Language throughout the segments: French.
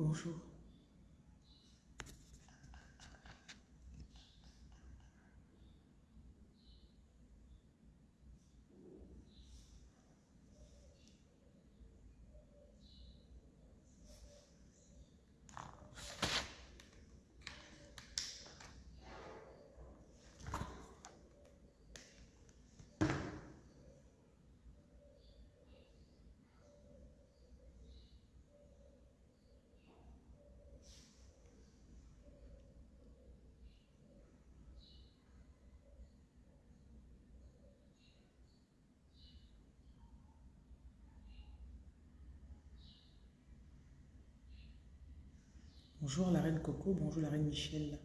Bonjour. Bonjour la reine Coco, bonjour la reine Michel.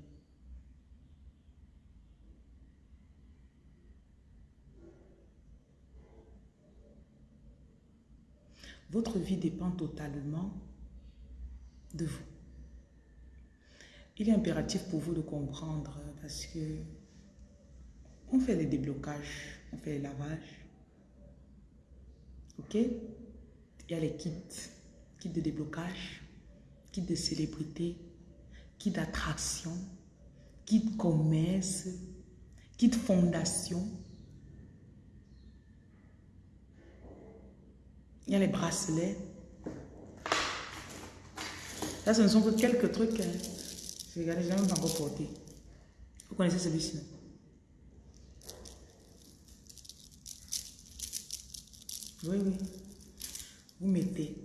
Votre vie dépend totalement de vous. Il est impératif pour vous de comprendre parce que on fait les déblocages, on fait les lavages. Ok? Il y a les kits, kits de déblocage, kits de célébrité, kits d'attraction, kits commerce, kits fondation. Il y a les bracelets. Là, ce ne sont que quelques trucs. Hein. Regardez, je n'ai même pas encore porté. Vous connaissez celui-ci Oui, oui. Vous mettez.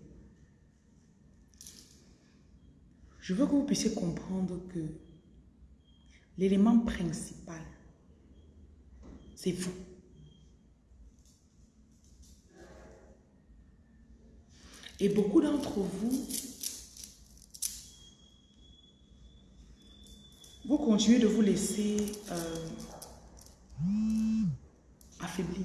Je veux que vous puissiez comprendre que l'élément principal, c'est vous. Et beaucoup d'entre vous, vous continuez de vous laisser euh, affaiblir.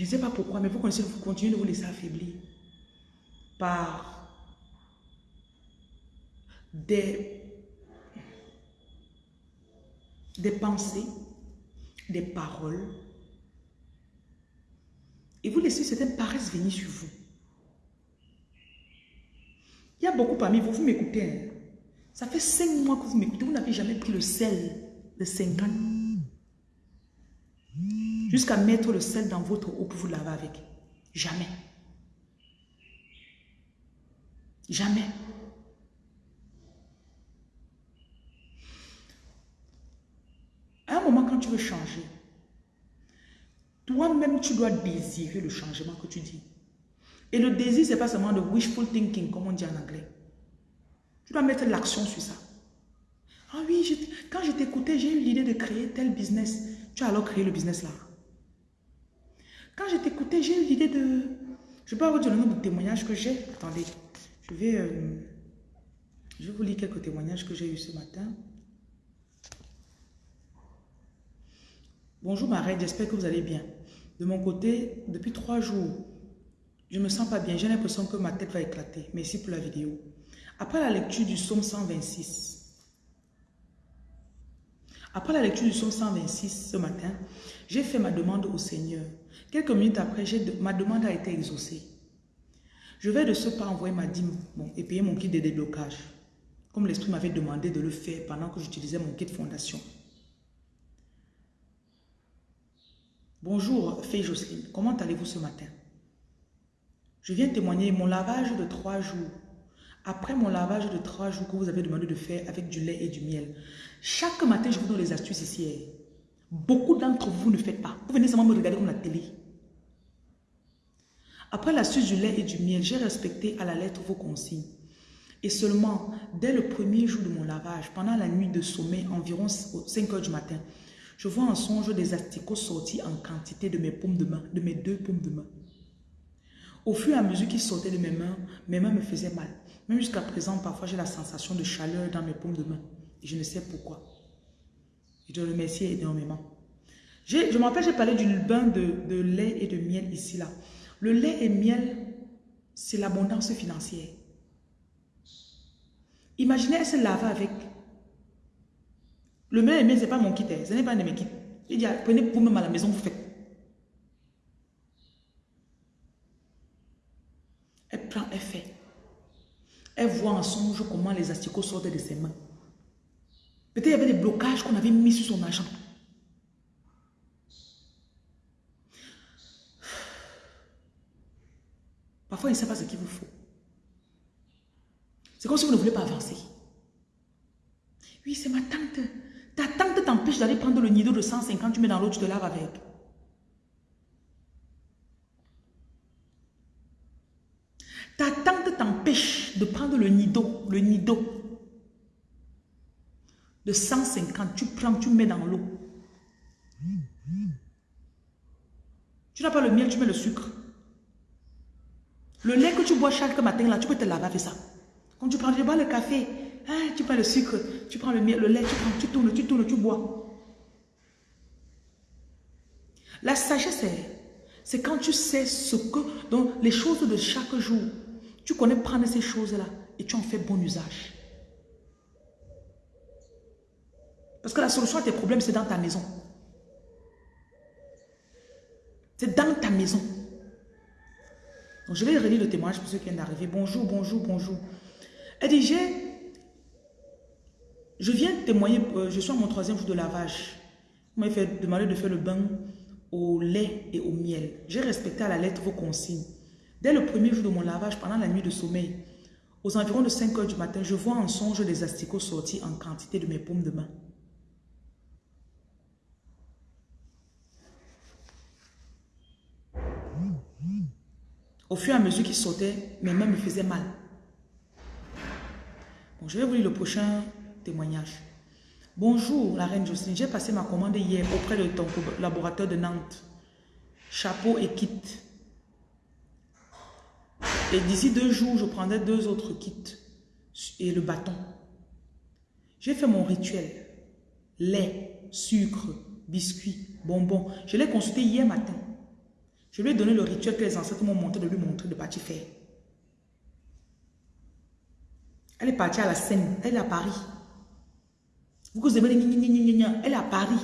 Je ne sais pas pourquoi, mais vous continuez de vous laisser affaiblir par des, des pensées, des paroles. Et vous laissez certaines paresses venir sur vous. Il y a beaucoup parmi vous, vous m'écoutez. Hein. Ça fait cinq mois que vous m'écoutez, vous n'avez jamais pris le sel de 50 jusqu'à mettre le sel dans votre eau pour vous laver avec. Jamais. Jamais. À un moment, quand tu veux changer, toi-même, tu dois désirer le changement que tu dis. Et le désir, ce n'est pas seulement de wishful thinking, comme on dit en anglais. Tu dois mettre l'action sur ça. Ah oui, quand je t'écoutais, j'ai eu l'idée de créer tel business. Tu as alors créé le business là. Quand je t'écoutais, j'ai eu l'idée de... Je peux vous dire le nombre de témoignages que j'ai. Attendez, je vais, euh, je vous lire quelques témoignages que j'ai eu ce matin. Bonjour ma reine, j'espère que vous allez bien. De mon côté, depuis trois jours, je ne me sens pas bien. J'ai l'impression que ma tête va éclater. Merci pour la vidéo. Après la lecture du psaume 126, après la lecture du psaume 126 ce matin, j'ai fait ma demande au Seigneur. Quelques minutes après, ma demande a été exaucée. Je vais de ce pas envoyer ma dîme et payer mon kit de déblocage, comme l'Esprit m'avait demandé de le faire pendant que j'utilisais mon kit fondation. Bonjour, Fée Jocelyne, comment allez-vous ce matin? Je viens témoigner mon lavage de trois jours. Après mon lavage de trois jours que vous avez demandé de faire avec du lait et du miel, chaque matin, je vous donne les astuces ici. Hein. Beaucoup d'entre vous ne faites pas. Vous venez seulement me regarder comme la télé. Après l'astuce du lait et du miel, j'ai respecté à la lettre vos consignes. Et seulement, dès le premier jour de mon lavage, pendant la nuit de sommeil, environ 5 heures du matin, je vois en songe des asticots sortis en quantité de mes paumes de main, de mes deux paumes de main. Au fur et à mesure qu'ils sortaient de mes mains, mes mains me faisaient mal. Même jusqu'à présent, parfois j'ai la sensation de chaleur dans mes paumes de main. Je ne sais pourquoi. Je te remercie énormément. Je me rappelle, j'ai parlé du bain de, de, lait et de miel ici, là. Le lait et miel, c'est l'abondance financière. Imaginez, elle se lave avec. Le lait et miel, ce n'est pas mon kit, hein. ce n'est pas un de mes kits. Il dit, ah, prenez pour même à la maison, vous faites. Elle prend, elle fait. Elle voit en songe comment les asticots sortent de ses mains. Peut-être il y avait des blocages qu'on avait mis sur son argent. Parfois, il ne sait pas ce qu'il vous faut. C'est comme si vous ne voulez pas avancer. Oui, c'est ma tante. Ta tante t'empêche d'aller prendre le nido de 150, tu mets dans l'eau, tu te laves avec. Ta tante t'empêche de prendre le nido, le nido de 150, tu prends, tu mets dans l'eau. Tu n'as pas le miel, tu mets le sucre. Le lait que tu bois chaque matin, là, tu peux te laver avec ça. Quand tu prends, tu bois le café, hein, tu prends le sucre, tu prends le, miel, le lait, tu prends, tu tournes, tu tournes, tu bois. La sagesse, c'est quand tu sais ce que, donc les choses de chaque jour, tu connais prendre ces choses-là et tu en fais bon usage. Parce que la solution à tes problèmes, c'est dans ta maison. C'est dans ta maison. Donc, je vais relire le témoignage pour ceux qui viennent d'arriver. Bonjour, bonjour, bonjour. Elle dit, je viens témoigner, euh, je suis à mon troisième jour de lavage. Vous m'avez demandé de faire le bain au lait et au miel. J'ai respecté à la lettre vos consignes. Dès le premier jour de mon lavage, pendant la nuit de sommeil, aux environs de 5 heures du matin, je vois en songe des asticots sortis en quantité de mes paumes de main. Au fur et à mesure qu'il sautait, mes mains me faisaient mal. Je vais vous lire le prochain témoignage. Bonjour, la reine Jocelyne. J'ai passé ma commande hier auprès de ton laboratoire de Nantes. Chapeau et kit. Et d'ici deux jours, je prendrai deux autres kits et le bâton. J'ai fait mon rituel. Lait, sucre, biscuits, bonbons. Je l'ai consulté hier matin. Je lui ai donné le rituel que les ancêtres m'ont montré de lui montrer de partir faire. Elle est partie à la Seine, elle est à Paris. Vous vous aimez les elle est à Paris.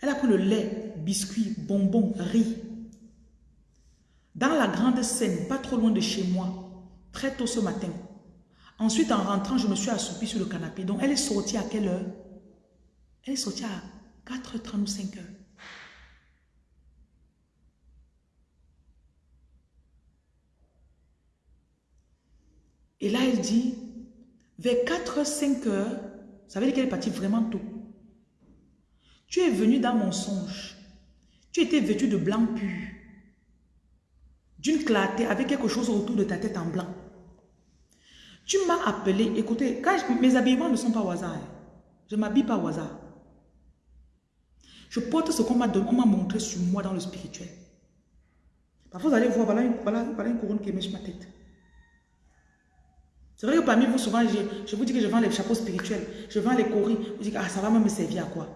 Elle a pris le lait, biscuits, bonbons, riz. Dans la grande Seine, pas trop loin de chez moi, très tôt ce matin. Ensuite, en rentrant, je me suis assoupie sur le canapé. Donc, elle est sortie à quelle heure? Elle est sortie à 4h30 ou 5h. Et là, elle dit, vers 4h, 5h, ça veut dire qu'elle est partie vraiment tôt. Tu es venu dans mon songe. Tu étais vêtu de blanc pur. D'une clarté avec quelque chose autour de ta tête en blanc. Tu m'as appelé, écoutez, mes habillements ne sont pas au hasard. Hein. Je ne m'habille pas au hasard. Je porte ce qu'on m'a montré sur moi dans le spirituel. Parfois, vous allez voir, voilà une, voilà, une couronne qui ma tête. C'est vrai que parmi vous, souvent, je, vous dis que je vends les chapeaux spirituels, je vends les coris. Vous dites, ah, ça va me servir à quoi?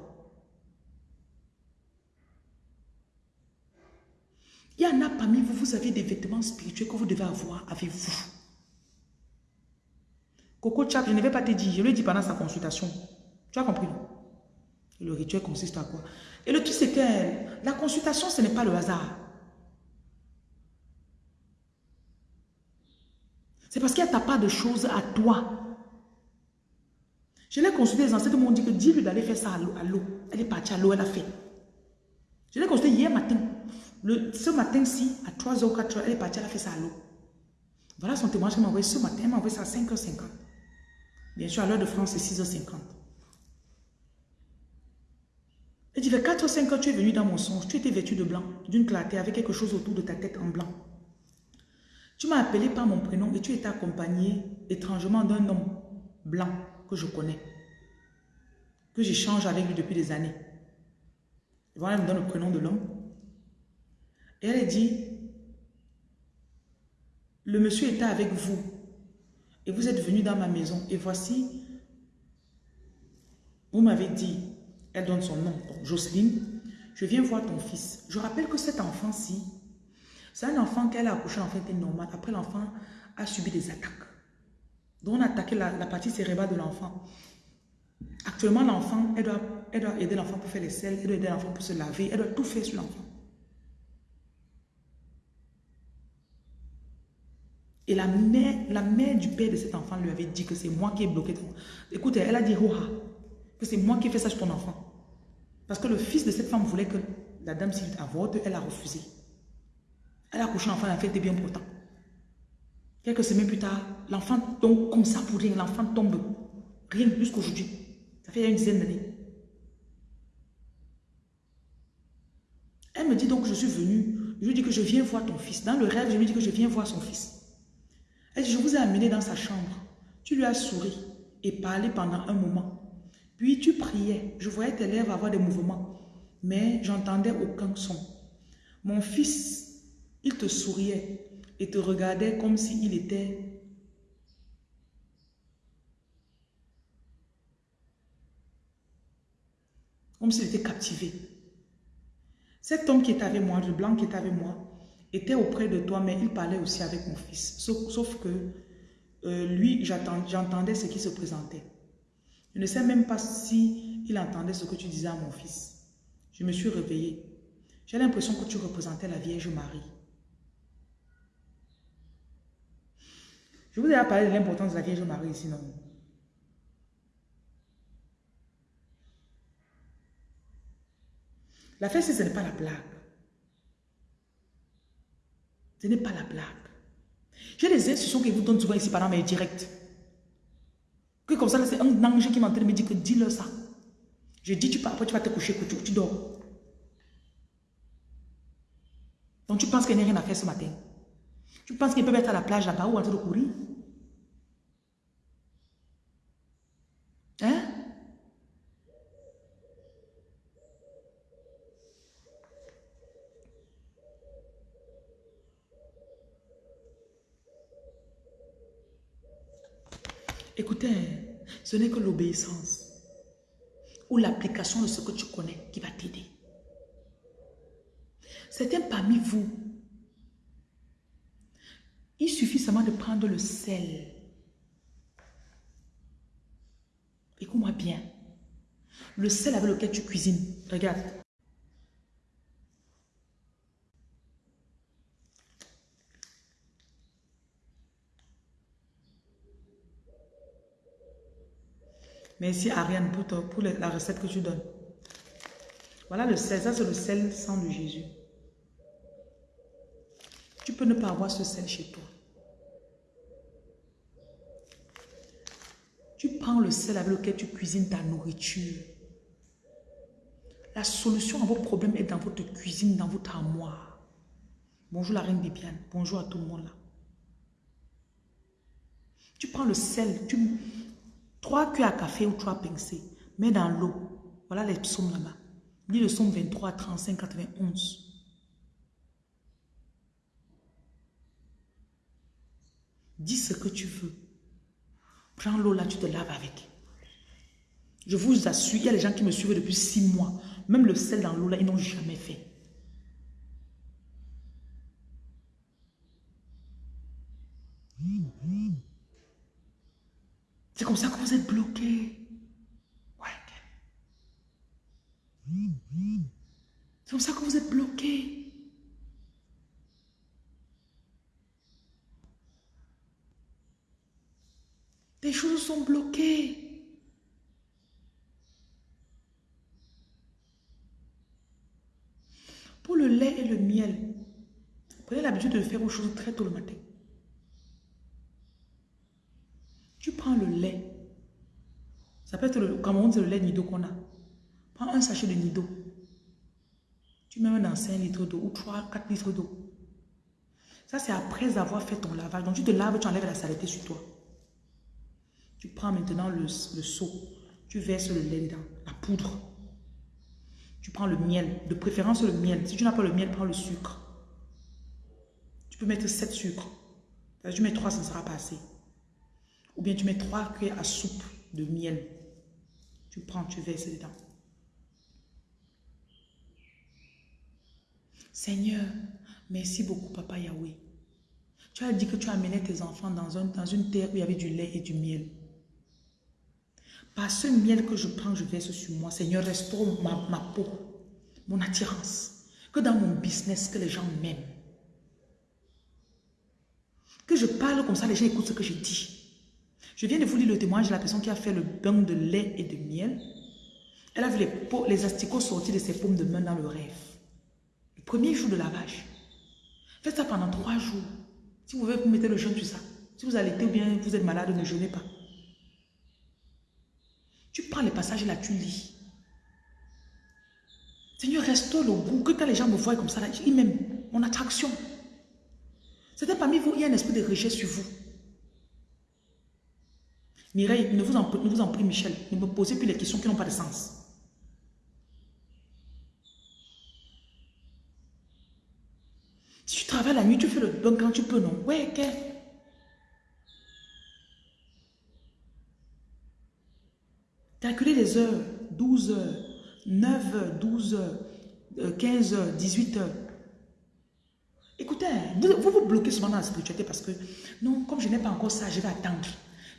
Il y en a parmi vous, vous avez des vêtements spirituels que vous devez avoir avec vous. Coco Chap, je ne vais pas te dire, je lui ai dit pendant sa consultation. Tu as compris le rituel consiste à quoi? Et le truc, c'est que la consultation, ce n'est pas le hasard. C'est parce qu'il n'y a pas de choses à toi. Je l'ai consulté, les ancêtres m'ont dit que dis-lui d'aller faire ça à l'eau. Elle est partie à l'eau, elle a fait. Je l'ai consulté hier matin. Ce matin-ci, à 3h ou 4h, elle est partie, elle a fait ça à l'eau. Voilà son témoignage qu'elle m'a envoyé ce matin. Elle m'a envoyé ça à 5h50. Bien sûr, à l'heure de France, c'est 6h50. Elle dit, vers 4 ou 5 ans, tu es venu dans mon songe, tu étais vêtu de blanc, d'une clarté, avec quelque chose autour de ta tête en blanc. Tu m'as appelé par mon prénom et tu étais accompagné étrangement d'un homme blanc que je connais, que j'échange avec lui depuis des années. Voilà, elle me donne le prénom de l'homme. Et elle dit, le monsieur était avec vous et vous êtes venu dans ma maison et voici, vous m'avez dit, elle donne son nom, donc Jocelyne, je viens voir ton fils. Je rappelle que cet enfant-ci, c'est un enfant qu'elle a accouché, en fait, était normal. Après, l'enfant a subi des attaques. Donc, on a attaqué la, partie cérébrale de l'enfant. Actuellement, l'enfant, elle doit, elle doit aider l'enfant pour faire les selles, elle doit aider l'enfant pour se laver, elle doit tout faire sur l'enfant. Et la mère, la mère du père de cet enfant lui avait dit que c'est moi qui ai bloqué ton... Écoutez, elle a dit, oh, que c'est moi qui ai fait ça sur ton enfant. Parce que le fils de cette femme voulait que la dame s'il avorte, elle a refusé. Elle a couché l'enfant, fait était bien pourtant. Quelques semaines plus tard, l'enfant tombe comme ça pour rien. L'enfant tombe. Rien jusqu'aujourd'hui. Ça fait une dizaine d'années. Elle me dit donc, je suis venue. Je lui dis que je viens voir ton fils. Dans le rêve, je lui dis que je viens voir son fils. Elle dit, je vous ai amené dans sa chambre. Tu lui as souri et parlé pendant un moment. Puis tu priais. Je voyais tes lèvres avoir des mouvements. Mais j'entendais aucun son. Mon fils, il te souriait et te regardait comme s'il était comme s'il était captivé. Cet homme qui est avec moi, le blanc qui est avec moi, était auprès de toi, mais il parlait aussi avec mon fils. Sauf, que euh, lui, j'entendais ce qui se présentait. Je ne sais même pas si il entendait ce que tu disais à mon fils. Je me suis réveillée. J'ai l'impression que tu représentais la Vierge Marie. Je vous ai parlé de l'importance de la Vierge Marie ici, non? La fête, ce n'est pas la blague. Ce n'est pas la blague. J'ai des instructions qui vous donnent souvent ici pendant mes directs. Comme ça, c'est un ange qui m'entend me dire que dis-le ça. Je dis, tu pars, après tu vas te coucher, que tu, tu dors. Donc tu penses qu'il n'y a rien à faire ce matin? Tu penses qu'il peut être à la plage là-bas ou en train de courir Hein Écoutez, ce n'est que l'obéissance ou l'application de ce que tu connais qui va t'aider. Certains parmi vous, il suffit seulement de prendre le sel. Écoute-moi bien. Le sel avec lequel tu cuisines. Regarde. Merci Ariane pour, la recette que tu donnes. Voilà le sel. Ça, c'est le sel sang de Jésus. Tu peux ne pas avoir ce sel chez toi. Tu prends le sel avec lequel tu cuisines ta nourriture. La solution à vos problèmes est dans votre cuisine, dans votre armoire. Bonjour la reine Bibiane. Bonjour à tout le monde là. Tu prends le sel, tu, Trois cuillères à café ou trois pincées. Mets dans l'eau. Voilà les psaumes là-bas. Lis le psaume 23, 35, 91. Dis ce que tu veux. Prends l'eau là, tu te laves avec. Je vous assure, il y a des gens qui me suivent depuis six mois. Même le sel dans l'eau là, ils n'ont jamais fait. C'est comme ça que vous êtes bloqué. Ouais. C'est comme ça que vous êtes bloqué. Des choses sont bloquées. Pour le lait et le miel, prenez l'habitude de faire aux choses très tôt le matin. Tu prends le lait. Ça peut être, le, on dit, le lait nido qu'on a. Prends un sachet de nido. Tu mets dans 5 litres d'eau ou 3, 4 litres d'eau. Ça, c'est après avoir fait ton lavage. Donc, tu te laves, tu enlèves la saleté sur toi. Tu prends maintenant le, seau. Tu verses le lait dedans, la poudre. Tu prends le miel, de préférence le miel. Si tu n'as pas le miel, prends le sucre. Tu peux mettre 7 sucres. Tu mets 3, ça ne sera pas assez. Ou bien tu mets trois cuillères à soupe de miel. Tu prends, tu verses dedans. Seigneur, merci beaucoup, Papa Yahweh. Tu as dit que tu amenais tes enfants dans, dans une terre où il y avait du lait et du miel. Par ce miel que je prends, je verse sur moi. Seigneur, restaure ma, ma peau, mon attirance. Que dans mon business, que les gens m'aiment. Que je parle comme ça, les gens écoutent ce que je dis. Je viens de vous lire le témoignage de la personne qui a fait le bain de lait et de miel. Elle a vu les, asticots sortir de ses paumes de main dans le rêve. Le premier jour de lavage. Faites ça pendant trois jours. Si vous voulez, vous mettez le jeûne sur ça. Si vous allaitez ou bien vous êtes malade, ne jeûnez pas. Tu prends les passages là, tu lis. Seigneur, restaure le goût. Que quand les gens me voient comme ça, ils m'aiment. Mon attraction. C'était parmi vous, il y a un esprit de rejet sur vous. Mireille, ne vous, en, ne vous en prie, Michel, ne me posez plus les questions qui n'ont pas de sens. Si tu travailles la nuit, tu fais le bon quand tu peux, non? Ouais, ok. Calculez les heures, 12 heures, 9 heures, 12 heures, 15 heures, 18 heures. Écoutez, vous, vous bloquez souvent dans la spiritualité parce que, non, comme je n'ai pas encore ça, je vais attendre.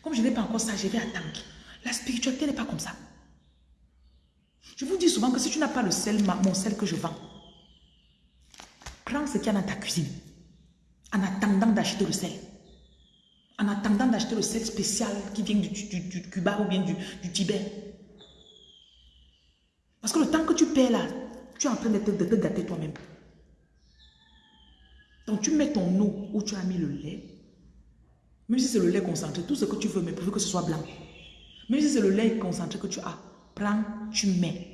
Comme je n'ai pas encore ça, je vais attendre. La spiritualité n'est pas comme ça. Je vous dis souvent que si tu n'as pas le sel, mon sel que je vends, prends ce qu'il y a dans ta cuisine en attendant d'acheter le sel. En attendant d'acheter le sel spécial qui vient du, Cuba ou bien du, Tibet. Parce que le temps que tu paies là, tu es en train de te gâter toi-même. Donc tu mets ton eau où tu as mis le lait. Même si c'est le lait concentré, tout ce que tu veux, mais pourvu que ce soit blanc. Même si c'est le lait concentré que tu as, prends, tu mets.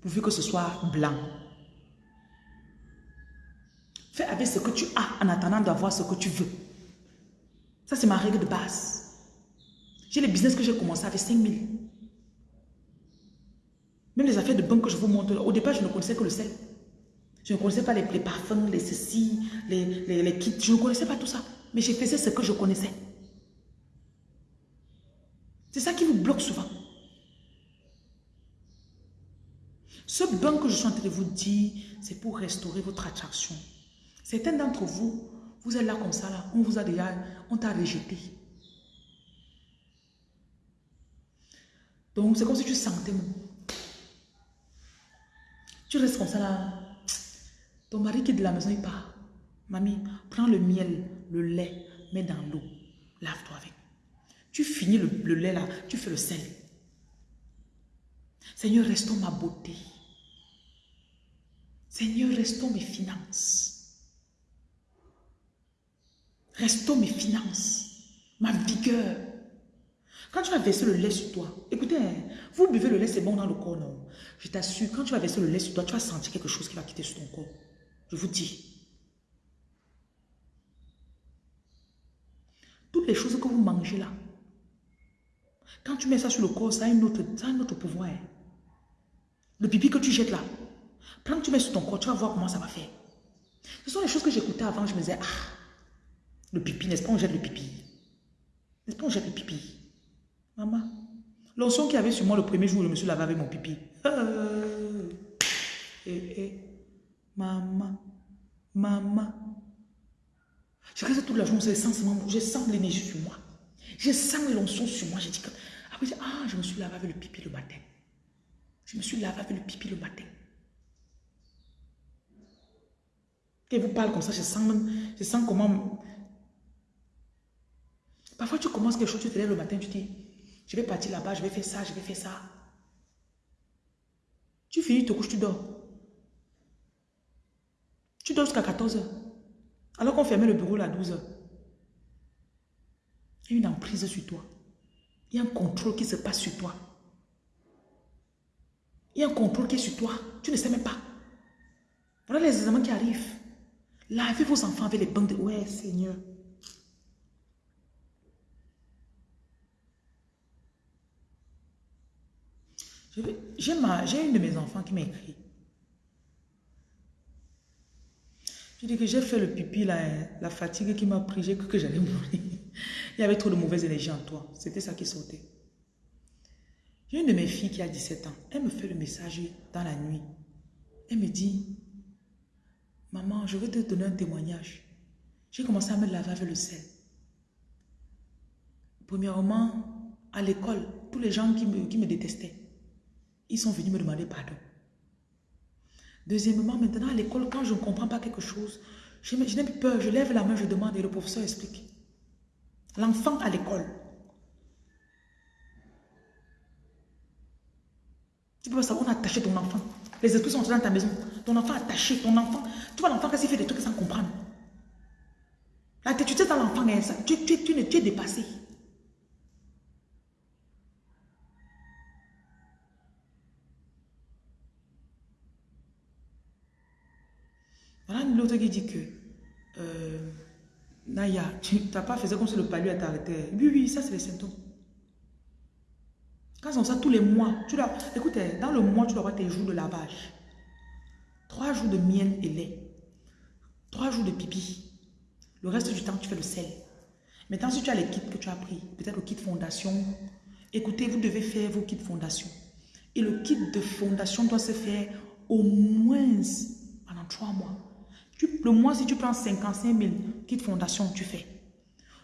Pourvu que ce soit blanc. Fais avec ce que tu as en attendant d'avoir ce que tu veux. Ça, c'est ma règle de base. J'ai les business que j'ai commencé avec 5 000. Même les affaires de banque que je vous montre, au départ, je ne connaissais que le sel. Je ne connaissais pas les, parfums, les ceci, les, les, kits. Je ne connaissais pas tout ça. Mais j'ai fait ce que je connaissais. C'est ça qui vous bloque souvent. Ce bain que je suis en train de vous dire, c'est pour restaurer votre attraction. Certains d'entre vous, vous êtes là comme ça, là, on vous a déjà, on t'a rejeté. Donc, c'est comme si tu sentais, tu restes comme ça là, ton mari qui est de la maison, il part. Mamie, prends le miel, le lait, mets dans l'eau, lave-toi avec. Tu finis le, le lait là, tu fais le sel. Seigneur, restons ma beauté. Seigneur, restons mes finances. Restons mes finances, ma vigueur. Quand tu vas verser le lait sur toi, écoutez, hein, vous buvez le lait, c'est bon dans le corps, non? Je t'assure, quand tu vas verser le lait sur toi, tu vas sentir quelque chose qui va quitter sur ton corps. Je vous dis. Toutes les choses que vous mangez là, quand tu mets ça sur le corps, ça a, une autre, ça a un autre pouvoir. Hein. Le pipi que tu jettes là, quand tu mets sur ton corps, tu vas voir comment ça va faire. Ce sont les choses que j'écoutais avant, je me disais, ah, le pipi, n'est-ce pas, on jette le pipi. N'est-ce pas, on jette le pipi. Maman, l'onction qu'il y avait sur moi le premier jour où je me suis lavé avec mon pipi. Euh, eh, eh, maman, maman. Je reste toute la journée, je sens, je sens l'énergie sur moi. Je sens l'onction sur moi. J'ai dit que, après, ah, je me suis lavé avec le pipi le matin. Je me suis lavé avec le pipi le matin. Quand vous parle comme ça, je sens même, je sens comment Parfois, tu commences quelque chose, tu te lèves le matin, tu dis, je vais partir là-bas, je vais faire ça, je vais faire ça. Tu finis, tu couches, tu dors. Tu dors jusqu'à 14 heures. Alors qu'on fermait le bureau à 12 heures. Il y a une emprise sur toi. Il y a un contrôle qui se passe sur toi. Il y a un contrôle qui est sur toi. Tu ne sais même pas. Voilà les examens qui arrivent. Lavez vos enfants avec les bandes de... Ouais, Seigneur. J'ai une de mes enfants qui m'a écrit. Je dis que j'ai fait le pipi, la, la fatigue qui m'a pris, j'ai cru que j'allais mourir. Il y avait trop de mauvaise énergie en toi. C'était ça qui sautait. J'ai une de mes filles qui a 17 ans. Elle me fait le message dans la nuit. Elle me dit, maman, je veux te donner un témoignage. J'ai commencé à me laver avec le sel. Premièrement, à l'école, tous les gens qui me, qui me détestaient, ils sont venus me demander pardon. Deuxièmement, maintenant à l'école, quand je ne comprends pas quelque chose, Je, n'ai plus peur, je lève la main, je demande et le professeur explique. L'enfant à l'école. Tu peux savoir, on a attaché ton enfant. Les esprits sont dans ta maison. Ton enfant attaché, ton enfant. Tu vois l'enfant quand il fait des trucs sans comprendre. Là, tu sais dans l'enfant, tu, tu, tu, tu es dépassé. L'autre qui dit que euh, Naya, tu n'as pas fait comme si le palu a arrêté. Oui, oui, ça c'est les symptômes. Quand c'est ça, tous les mois, tu dois, écoute, hein, dans le mois, tu dois avoir tes jours de lavage. Trois jours de miel et lait. Trois jours de pipi. Le reste du temps, tu fais le sel. Maintenant, si tu as les kits que tu as pris, peut-être le kit fondation, écoutez, vous devez faire vos kits fondation. Et le kit de fondation doit se faire au moins pendant trois mois. Le mois, si tu prends 55 000 kits fondation, tu fais.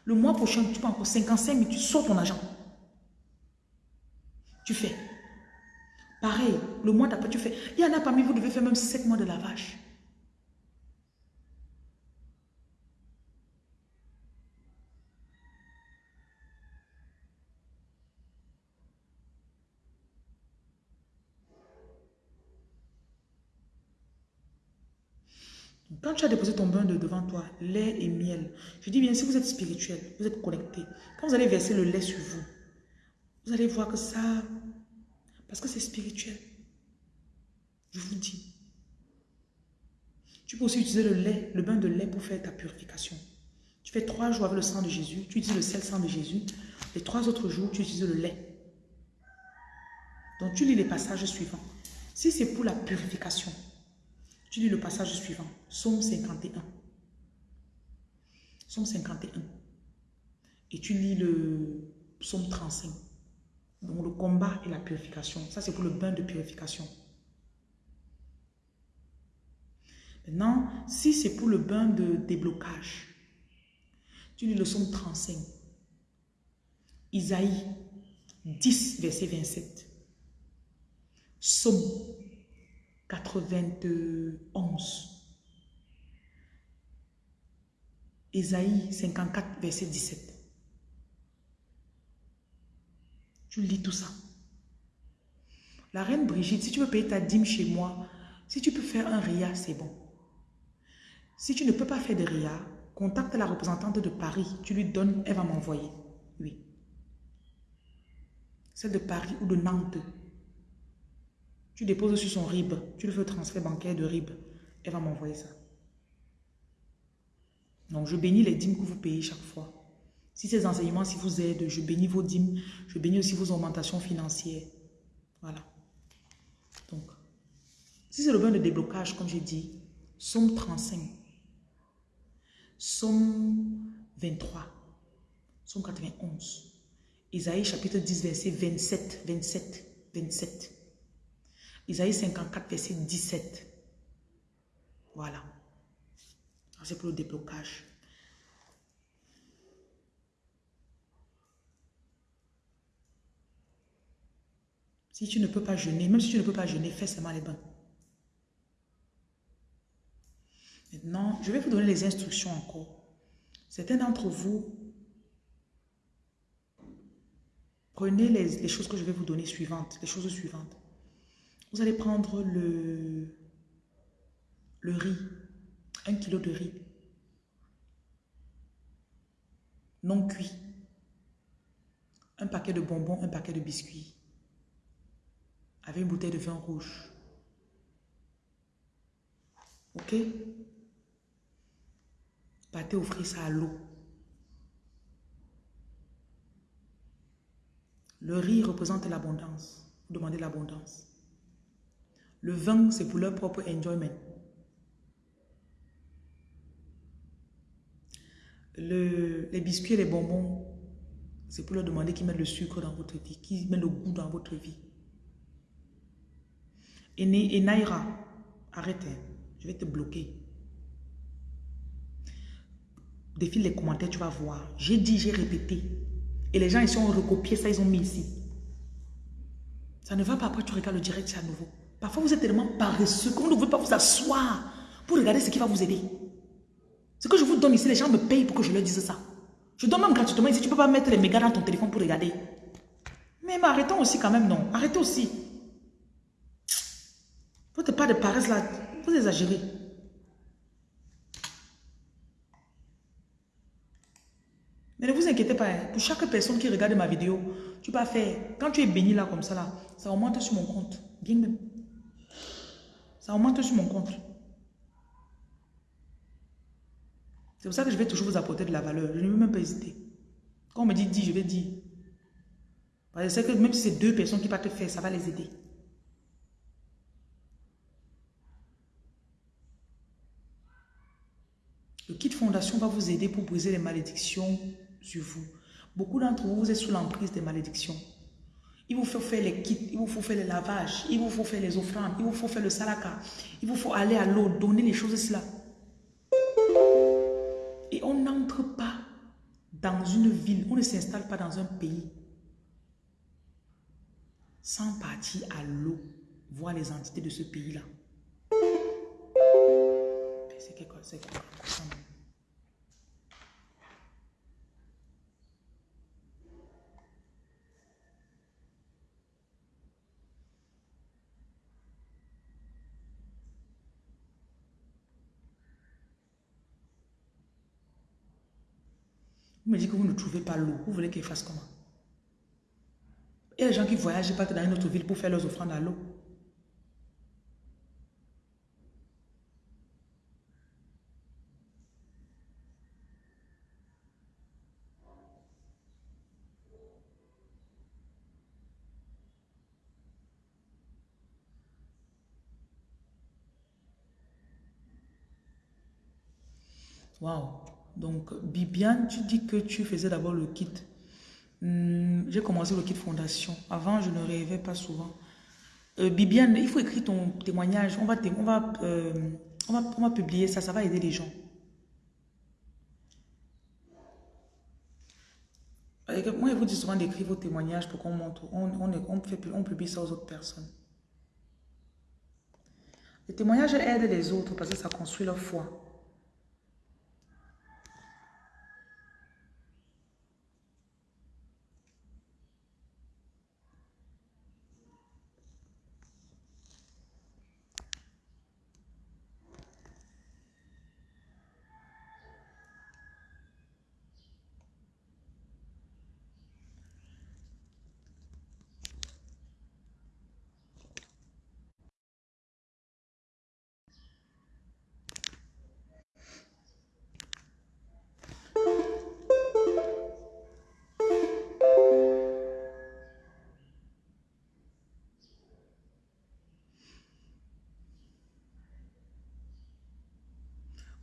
Le mois prochain, tu prends encore 55 000, tu sors ton argent. Tu fais. Pareil, le mois d'après, tu fais. Il y en a parmi vous, devez faire même 7 mois de lavage. Quand tu as déposé ton bain de devant toi, lait et miel, je dis bien, si vous êtes spirituel, vous êtes connecté, quand vous allez verser le lait sur vous, vous allez voir que ça, parce que c'est spirituel, je vous dis. Tu peux aussi utiliser le lait, le bain de lait pour faire ta purification. Tu fais trois jours avec le sang de Jésus, tu utilises le sel sang de Jésus. Les trois autres jours, tu utilises le lait. Donc tu lis les passages suivants. Si c'est pour la purification, tu lis le passage suivant, Somme 51. Somme 51. Et tu lis le psaume 35. Donc le combat et la purification. Ça, c'est pour le bain de purification. Maintenant, si c'est pour le bain de déblocage, tu lis le psaume 35. Isaïe 10, verset 27. Somme 91. Ésaïe 54, verset 17. Tu lis tout ça. La reine Brigitte, si tu veux payer ta dîme chez moi, si tu peux faire un RIA, c'est bon. Si tu ne peux pas faire de RIA, contacte la représentante de Paris. Tu lui donnes, elle va m'envoyer. Oui. Celle de Paris ou de Nantes. Tu déposes sur son RIB. Tu le fais transfert bancaire de RIB. Elle va m'envoyer ça. Donc, je bénis les dîmes que vous payez chaque fois. Si ces enseignements, si vous aident, je bénis vos dîmes. Je bénis aussi vos augmentations financières. Voilà. Donc, si c'est le bain de déblocage, comme j'ai dit, Somme 35, Somme 23, Somme 91, Isaïe chapitre 10, verset 27, 27, 27. Isaïe 54, verset 17. Voilà. C'est pour le déblocage. Si tu ne peux pas jeûner, même si tu ne peux pas jeûner, fais seulement les bains. Maintenant, je vais vous donner les instructions encore. Certains d'entre vous, prenez les, les, choses que je vais vous donner suivantes, les choses suivantes. Vous allez prendre le, riz, un kilo de riz, non cuit, un paquet de bonbons, un paquet de biscuits, avec une bouteille de vin rouge. Ok? Partez offrir ça à l'eau. Le riz représente l'abondance. Vous demandez l'abondance. Le vin, c'est pour leur propre enjoyment. les biscuits et les bonbons, c'est pour leur demander qu'ils mettent le sucre dans votre vie, qu'ils mettent le goût dans votre vie. Et, et Naira, arrête, hein. je vais te bloquer. Défile les commentaires, tu vas voir. J'ai dit, j'ai répété. Et les gens, ils ont recopié ça, ils ont mis ici. Ça ne va pas, après tu regardes le direct, c'est à nouveau. Parfois, vous êtes tellement paresseux qu'on ne veut pas vous asseoir pour regarder ce qui va vous aider. Ce que je vous donne ici, les gens me payent pour que je leur dise ça. Je donne même gratuitement ici, tu ne peux pas mettre les mégas dans ton téléphone pour regarder. Mais, arrêtons aussi quand même, non. Arrêtez aussi. Votre pas de paresse là, vous exagérez. Mais ne vous inquiétez pas, hein. pour chaque personne qui regarde ma vidéo, tu vas faire, quand tu es béni là comme ça là, ça augmente sur mon compte. Bien même. Ça augmente sur mon compte. C'est pour ça que je vais toujours vous apporter de la valeur. Je ne vais même pas hésiter. Quand on me dit dis, je vais dire. Parce que même si c'est deux personnes qui te faire, ça va les aider. Le kit fondation va vous aider pour briser les malédictions sur vous. Beaucoup d'entre vous, vous êtes sous l'emprise des malédictions. Il vous faut faire les kits, il vous faut faire les lavages, il vous faut faire les offrandes, il vous faut faire le salaka, il vous faut aller à l'eau, donner les choses là. Et on n'entre pas dans une ville, on ne s'installe pas dans un pays sans partir à l'eau, voir les entités de ce pays-là. Vous me dites que vous ne trouvez pas l'eau. Vous voulez qu'il fasse comment? Il y a des gens qui voyagent pas dans une autre ville pour faire leurs offrandes à l'eau. Wow. Donc, Bibiane, tu dis que tu faisais d'abord le kit. Hmm, j'ai commencé le kit fondation. Avant, je ne rêvais pas souvent. Euh, Bibiane, il faut écrire ton témoignage. On va, on, euh, publier ça, ça va aider les gens. Moi, je vous dis souvent d'écrire vos témoignages pour qu'on montre. On, on, on, fait, on publie ça aux autres personnes. Les témoignages aident les autres parce que ça construit leur foi.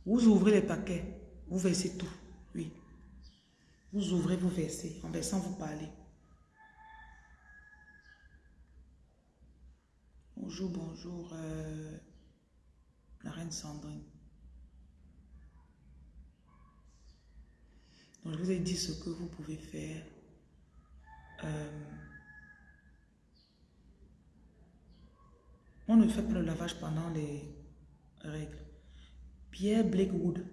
Vous ouvrez les paquets, vous versez tout. Oui. Vous ouvrez, vous versez. En versant, vous parlez. Bonjour, bonjour, euh, la reine Sandrine. Donc, je vous ai dit ce que vous pouvez faire. Euh, on ne fait pas le lavage pendant les règles. Pierre Blakewood.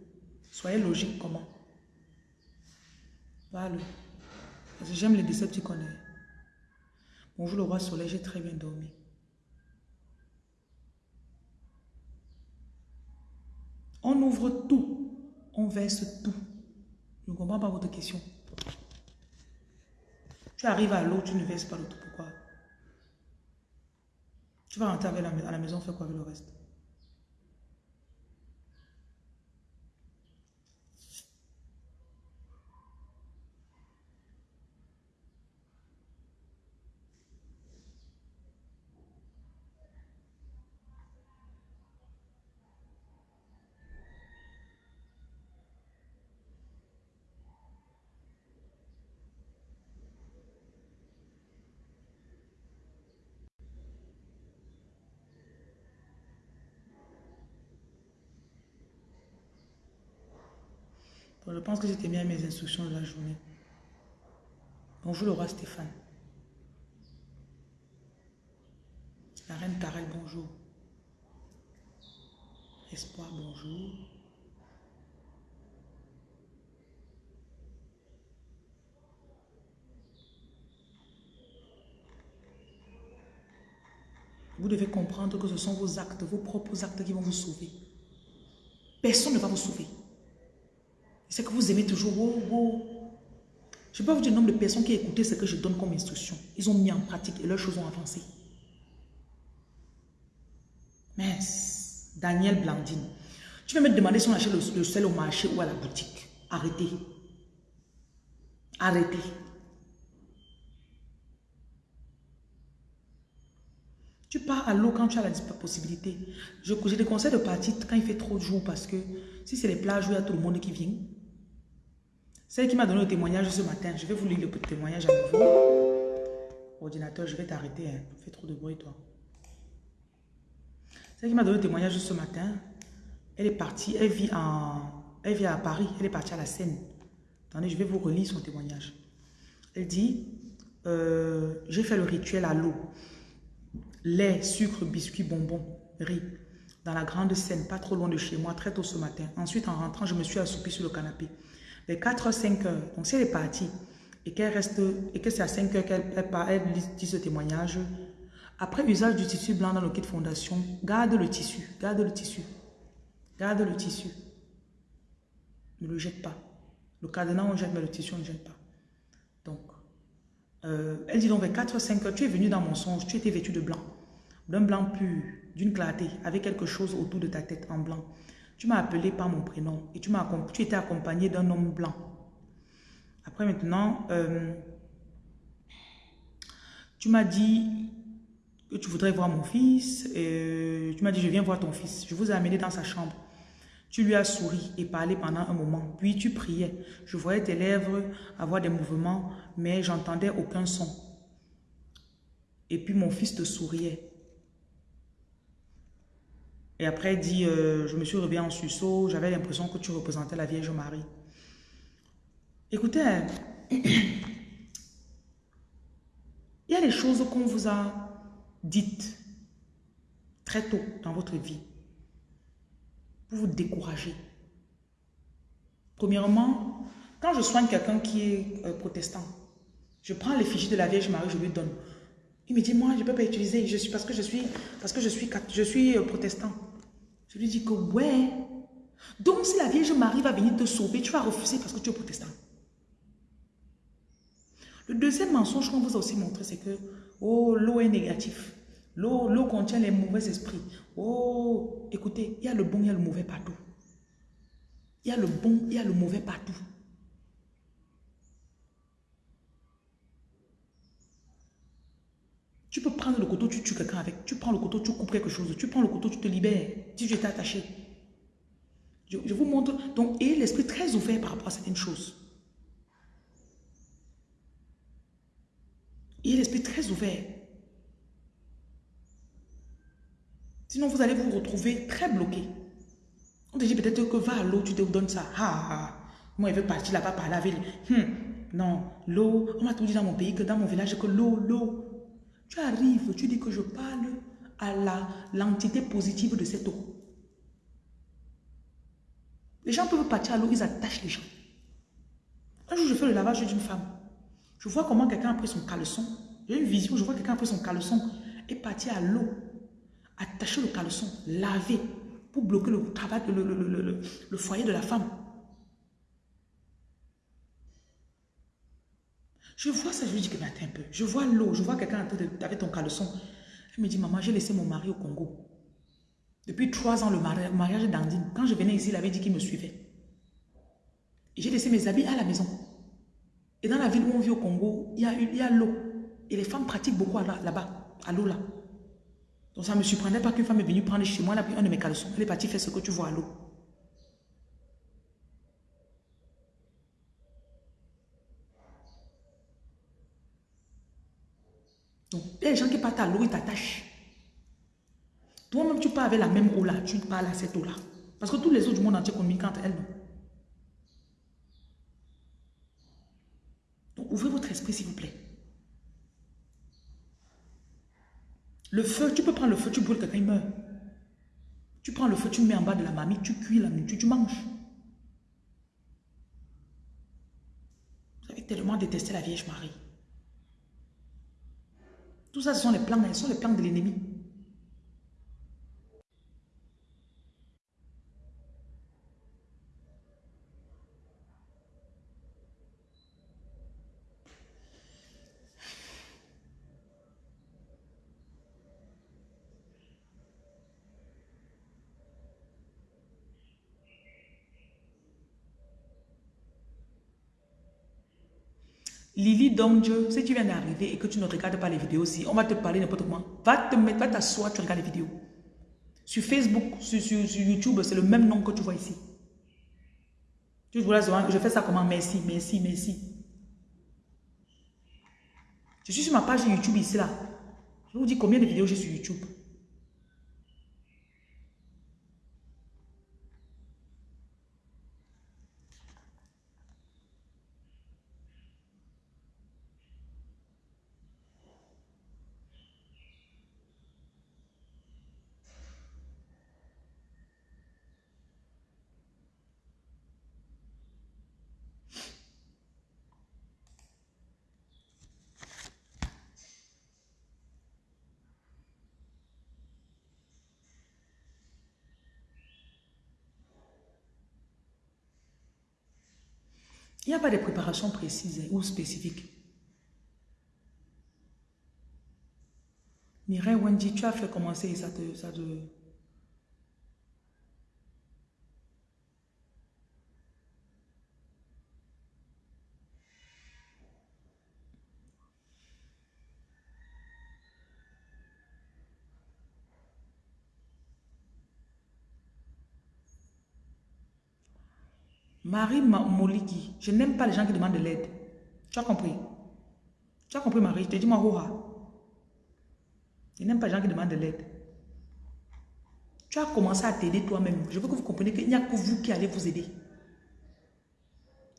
Soyez logique comment? Voilà. Parce que j'aime les décès, tu connais. Bonjour le roi soleil, j'ai très bien dormi. On ouvre tout. On verse tout. Je ne comprends pas votre question. Tu arrives à l'eau, tu ne verses pas le tout. Pourquoi? Tu vas rentrer à la maison, faire quoi avec le reste? pense que j'étais bien à mes instructions de la journée. Bonjour le roi Stéphane. La reine Karel, bonjour. Espoir, bonjour. Vous devez comprendre que ce sont vos actes, vos propres actes qui vont vous sauver. Personne ne va vous sauver. C'est que vous aimez toujours. Je peux vous dire le nombre de personnes qui écoutent ce que je donne comme instruction. Ils ont mis en pratique et leurs choses ont avancé. Mais Daniel Blandine, tu vas me demander si on achète le, le sel au marché ou à la boutique? Arrêtez. Arrêtez. Tu pars à l'eau quand tu as la possibilité. Je te conseille de partir quand il fait trop de jours parce que si c'est les plages où il y a tout le monde qui vient. Celle qui m'a donné le témoignage ce matin, je vais vous lire le témoignage à nouveau. Ordinateur, je vais t'arrêter. Hein. Fais trop de bruit, toi. Celle qui m'a donné le témoignage ce matin, elle est partie, elle vit, en, elle vit à Paris, elle est partie à la Seine. Attendez, je vais vous relire son témoignage. Elle dit, euh, j'ai fait le rituel à l'eau lait, sucre, biscuits, bonbons, riz, dans la grande scène, pas trop loin de chez moi, très tôt ce matin. Ensuite, en rentrant, je me suis assoupie sur le canapé. Vers 4-5 heures, donc si elle est partie et qu'elle reste, et que c'est à 5 heures qu'elle elle, dit ce témoignage, après usage du tissu blanc dans le kit fondation, garde le tissu, garde le tissu, garde le tissu. Ne le jette pas. Le cadenas, on jette, mais le tissu, on ne jette pas. Donc, euh, elle dit donc vers 4 5 heures, tu es venu dans mon songe, tu étais vêtu de blanc d'un blanc pur, d'une clarté, avec quelque chose autour de ta tête en blanc. Tu m'as appelé par mon prénom et tu, tu étais accompagné d'un homme blanc. Après maintenant, euh, tu m'as dit que tu voudrais voir mon fils. Et tu m'as dit, je viens voir ton fils. Je vous ai amené dans sa chambre. Tu lui as souri et parlé pendant un moment. Puis tu priais. Je voyais tes lèvres avoir des mouvements, mais j'entendais aucun son. Et puis mon fils te souriait. Et après, il dit, euh, je me suis réveillée en sursaut, j'avais l'impression que tu représentais la Vierge Marie. Écoutez, il y a des choses qu'on vous a dites très tôt dans votre vie pour vous décourager. Premièrement, quand je soigne quelqu'un qui est euh, protestant, je prends les fichiers de la Vierge Marie, je lui donne. Il me dit, moi, je ne peux pas utiliser, je suis, parce que je suis, parce que je suis, je suis euh, protestant. Je lui dis que ouais. Donc si la Vierge Marie va venir te sauver, tu vas refuser parce que tu es protestant. Le deuxième mensonge qu'on vous a aussi montré, c'est que oh, l'eau est négatif. L'eau contient les mauvais esprits. Oh, écoutez, il y a le bon, il y a le mauvais partout. Il y a le bon, il y a le mauvais partout. Tu peux prendre le couteau, tu tues quelqu'un avec. Tu prends le couteau, tu coupes quelque chose. Tu prends le couteau, tu te libères. Si tu étais attaché. Je, vous montre. Donc, et l'esprit très ouvert par rapport à certaines choses. Et l'esprit très ouvert. Sinon, vous allez vous retrouver très bloqué. On te dit peut-être que va à l'eau, tu te donnes ça. Ah, ah. Moi, il veut partir là-bas par la ville. Hum. Non, l'eau. On m'a tout dit dans mon pays que dans mon village, que l'eau, l'eau. Tu arrives, tu dis que je parle à l'entité positive de cette eau. Les gens peuvent partir à l'eau, ils attachent les gens. Un jour, je fais le lavage d'une femme. Je vois comment quelqu'un a pris son caleçon. J'ai une vision, je vois quelqu'un a pris son caleçon et parti à l'eau, attacher le caleçon, laver pour bloquer le travail, le, le foyer de la femme. Je vois ça, je lui dis que attends un peu. Je vois l'eau, je vois quelqu'un avec ton caleçon. Elle me dit, maman, j'ai laissé mon mari au Congo. Depuis trois ans, le mariage d'Andine. Quand je venais ici, il avait dit qu'il me suivait. J'ai laissé mes habits à la maison. Et dans la ville où on vit au Congo, il y a, l'eau. Et les femmes pratiquent beaucoup là-bas, à l'eau là. Donc ça ne me surprenait pas qu'une femme est venue prendre chez moi, là, un de mes caleçons. Elle est partie faire ce que tu vois à l'eau. Donc, les gens qui partent à l'eau, ils t'attachent. Toi-même, tu pars avec la même eau là, tu parles à cette eau là. Parce que tous les autres du monde entier communiquent entre elles. Donc, ouvrez votre esprit, s'il vous plaît. Le feu, tu peux prendre le feu, tu brûles quelqu'un, il meurt. Tu prends le feu, tu mets en bas de la mamie, tu cuis la nourriture, tu manges. Vous avez tellement détesté la Vierge Marie. Tout ça, ce sont les plans, ce sont les plans de l'ennemi. Lily Dieu, si tu viens d'arriver et que tu ne regardes pas les vidéos aussi, on va te parler n'importe comment. Va te mettre, va t'asseoir, tu regardes les vidéos. Sur Facebook, sur, YouTube, c'est le même nom que tu vois ici. Tu vois que je fais ça comment? Merci, merci, merci. Je suis sur ma page YouTube ici là. Je vous dis combien de vidéos j'ai sur YouTube. N'y a pas de préparation précise ou spécifique. Mireille Wendy, tu as fait commencer ça te, ça te, Marie Moliki, je n'aime pas les gens qui demandent de l'aide. Tu as compris? Tu as compris, Marie? Je te dis, moi, Je n'aime pas les gens qui demandent de l'aide. Tu as commencé à t'aider toi-même. Je veux que vous compreniez qu'il n'y a que vous qui allez vous aider.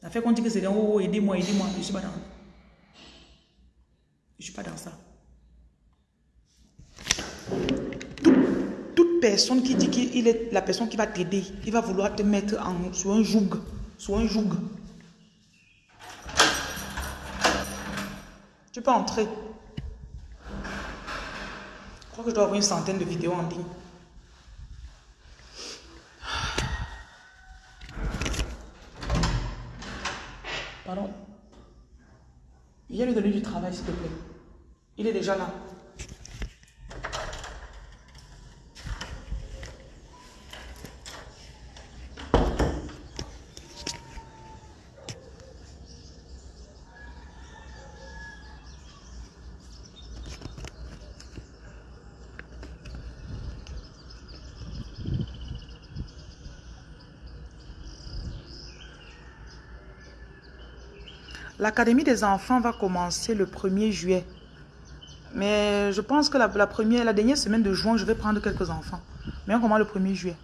Ça fait qu'on dit que c'est oh, aidez-moi, aidez-moi. Je ne suis pas dans. Je ne suis pas dans ça. Toute, personne qui dit qu'il est la personne qui va t'aider, il va vouloir te mettre en, sur un joug. Soit un joug. Tu peux entrer. Je crois que je dois avoir une centaine de vidéos en ligne. Pardon. Viens lui donner du travail, s'il te plaît. Il est déjà là. L'académie des enfants va commencer le 1er juillet. Mais je pense que la, première, la dernière semaine de juin, je vais prendre quelques enfants. Mais on commence le 1er juillet.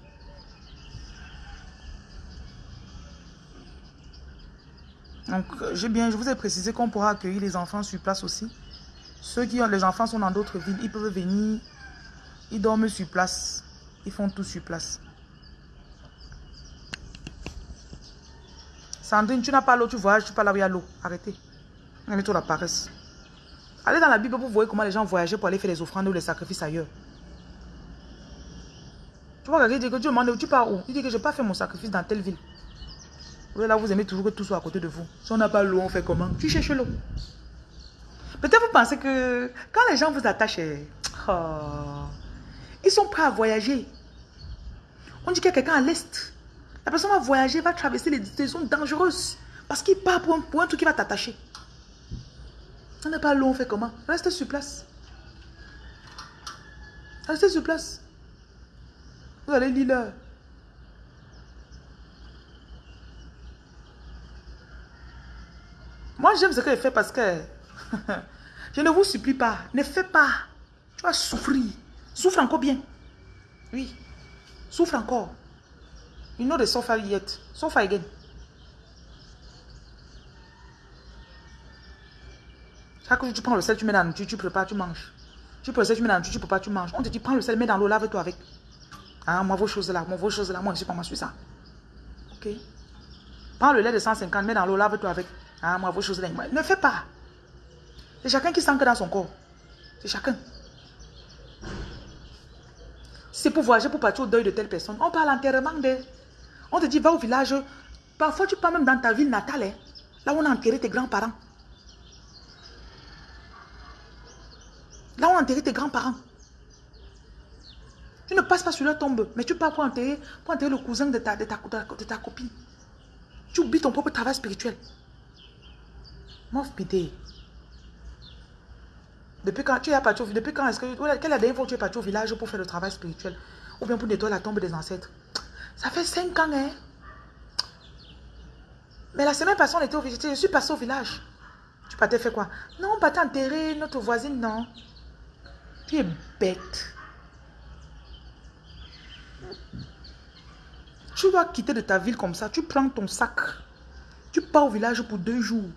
Donc, j'ai bien, je vous ai précisé qu'on pourra accueillir les enfants sur place aussi. Ceux qui ont, les enfants sont dans d'autres villes, ils peuvent venir, ils dorment sur place. Ils font tout sur place. Sandrine, tu n'as pas l'eau, tu voyages, tu pas là où il y a l'eau. Arrêtez. Mets-toi la paresse. Allez dans la Bible pour voir comment les gens voyageaient pour aller faire les offrandes ou les sacrifices ailleurs. Tu vois, quelqu'un dit que Dieu demande, tu pars où? Il dit que je n'ai pas fait mon sacrifice dans telle ville. là, vous aimez toujours que tout soit à côté de vous. Si on n'a pas l'eau, on fait comment? Tu cherches l'eau. Peut-être vous pensez que quand les gens vous attachent, oh, ils sont prêts à voyager. On dit qu'il y a quelqu'un à l'est. La personne va voyager, va traverser les zones dangereuses. Parce qu'il part pour un, truc qui va t'attacher. Ça n'est pas long, on fait comment? Reste sur place. Reste sur place. Vous allez lire l'heure. Moi, j'aime ce qu'elle fait parce que je ne vous supplie pas. Ne fais pas. Tu vas souffrir. Souffre encore bien. Oui. Souffre encore. You know the suffer yet? Suffer again. Chaque jour, tu prends le sel, tu mets dans la nourriture, tu prépares, tu manges. Tu prends le sel, tu mets dans la nourriture, tu prépares, tu manges. On te dit, prends le sel, mets dans l'eau, lave-toi avec. Ah, moi, vos choses là, moi, vos choses là, moi, je suis pas moi, je suis ça. Ok. Prends le lait de 150, mets dans l'eau, lave-toi avec. Ah, moi, vos choses là. Ne fais pas. C'est chacun qui sent que dans son corps. C'est chacun. c'est pour voyager, pour partir au deuil de telle personne, on parle entièrement de... On te dit, va au village. Parfois, tu pars même dans ta ville natale, hein. là où on a enterré tes grands-parents. Là où on a enterré tes grands-parents. Tu ne passes pas sur leur tombe, mais tu pars pour enterrer, enterrer le cousin de ta, de, ta, de ta copine. Tu oublies ton propre travail spirituel. Mof pité. Depuis quand tu Depuis quand est-ce que. Quelle est que tu es parti au village pour faire le travail spirituel? Ou bien pour nettoyer la tombe des ancêtres? Ça fait 5 ans, hein Mais la semaine passée, on était au village. Je suis passé au village. Tu partais faire quoi? Non, on partait enterrer notre voisine, non. Tu es bête. Tu dois quitter de ta ville comme ça. Tu prends ton sac. Tu pars au village pour deux jours.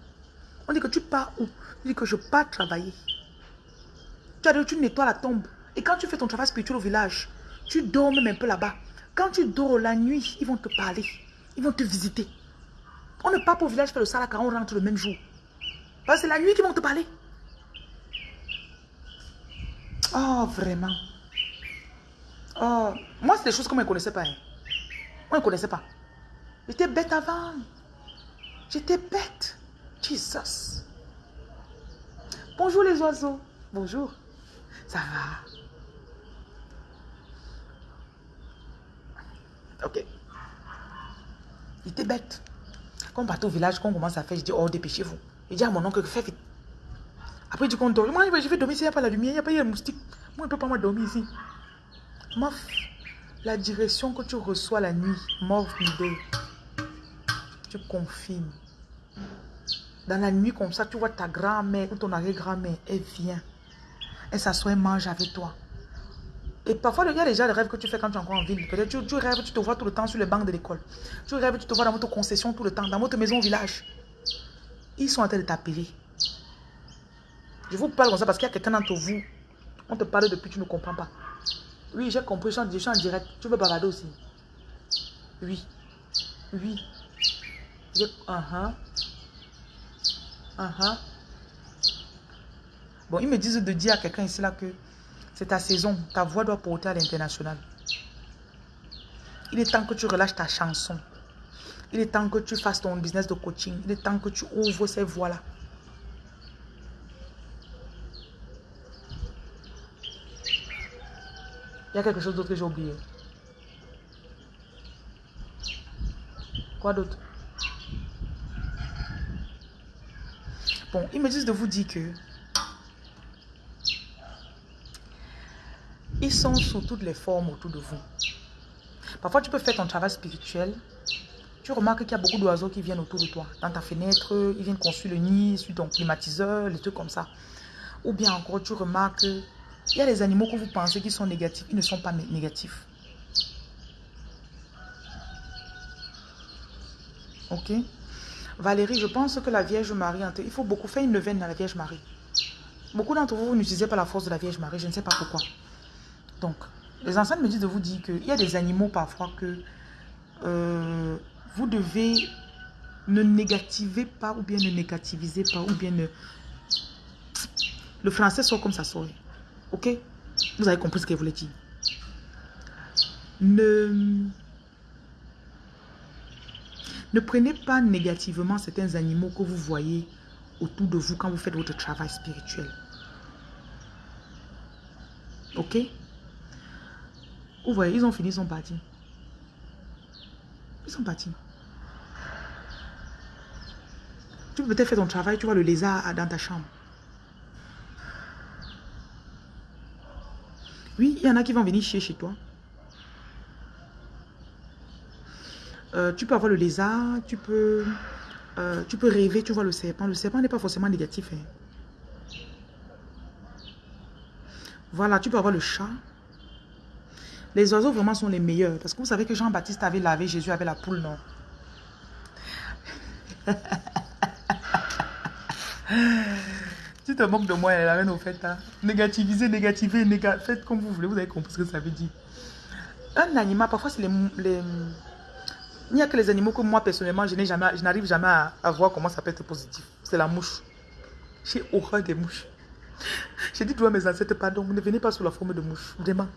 On dit que tu pars où? Tu dis que je pars travailler. Tu tu nettoies la tombe. Et quand tu fais ton travail spirituel au village, tu dors même un peu là-bas. Quand tu dors la nuit, ils vont te parler. Ils vont te visiter. On ne part pas au village faire le salaka, on rentre le même jour. Parce que c'est la nuit qu'ils vont te parler. Oh, vraiment. Oh, moi, c'est des choses qu'on ne connaissait pas. Hein. On ne connaissait pas. J'étais bête avant. J'étais bête. Jesus. Bonjour les oiseaux. Bonjour. Ça va? Ok. J'étais bête. Quand on part au village, quand on commence à faire, je dis, oh, dépêchez-vous. Je dis à mon oncle, fais vite. Après, il dit qu'on dort. Moi, je vais dormir s'il n'y a pas la lumière, il n'y a pas de moustique. Moi, je ne peux pas dormir ici. Mof, la direction que tu reçois la nuit, mort idée. Tu confirmes. Dans la nuit comme ça, tu vois ta grand-mère ou ton arrière-grand-mère, elle vient. Elle s'assoit et mange avec toi. Et parfois, il y a déjà des rêves que tu fais quand tu es encore en ville. Tu, rêves, tu te vois tout le temps sur les bancs de l'école. Tu rêves, tu te vois dans votre concession tout le temps, dans votre maison au village. Ils sont en train de t'appeler. Je vous parle comme ça parce qu'il y a quelqu'un d'entre vous. On te parle depuis, tu ne comprends pas. Oui, j'ai compris, je suis, en, direct. Tu veux balader aussi? Oui. Oui. Je... Uh -huh. Uh -huh. Bon, ils me disent de dire à quelqu'un ici là que c'est ta saison. Ta voix doit porter à l'international. Il est temps que tu relâches ta chanson. Il est temps que tu fasses ton business de coaching. Il est temps que tu ouvres ces voies-là. Il y a quelque chose d'autre que j'ai oublié. Quoi d'autre? Bon, ils me disent de vous dire que ils sont sous toutes les formes autour de vous. Parfois, tu peux faire ton travail spirituel. Tu remarques qu'il y a beaucoup d'oiseaux qui viennent autour de toi. Dans ta fenêtre, ils viennent construire le nid sur ton climatiseur, les trucs comme ça. Ou bien encore, tu remarques il y a des animaux que vous pensez qui sont négatifs. Ils ne sont pas négatifs. Ok? Valérie, je pense que la Vierge Marie, il faut beaucoup faire une neuvaine dans la Vierge Marie. Beaucoup d'entre vous, vous n'utilisez pas la force de la Vierge Marie. Je ne sais pas pourquoi. Donc, les anciens me disent de vous dire qu'il y a des animaux parfois que euh, vous devez ne négativer pas ou bien ne négativiser pas ou bien ne... Le français sort comme ça sort. Ok? Vous avez compris ce qu'elle voulait dire. Ne... Ne prenez pas négativement certains animaux que vous voyez autour de vous quand vous faites votre travail spirituel. Ok? Vous voyez, ils ont fini, ils sont partis. Ils sont partis. Tu peux peut-être faire ton travail, tu vois le lézard dans ta chambre. Oui, il y en a qui vont venir chier chez toi. Euh, tu peux avoir le lézard, tu peux, euh, tu peux rêver, tu vois le serpent. Le serpent n'est pas forcément négatif. Hein. Voilà, tu peux avoir le chat. Les oiseaux vraiment sont les meilleurs. Parce que vous savez que Jean-Baptiste avait lavé Jésus avec la poule, non? Tu te moques de moi, la reine, au fait. Hein. Négativiser, négativer, faites comme vous voulez. Vous avez compris ce que ça veut dire. Un animal, parfois, c'est les, les... Il n'y a que les animaux que moi, personnellement, je n'arrive jamais à, voir comment ça peut être positif. C'est la mouche. J'ai horreur des mouches. J'ai dit à mes ancêtres, pardon, ne venez pas sous la forme de mouche. Vraiment.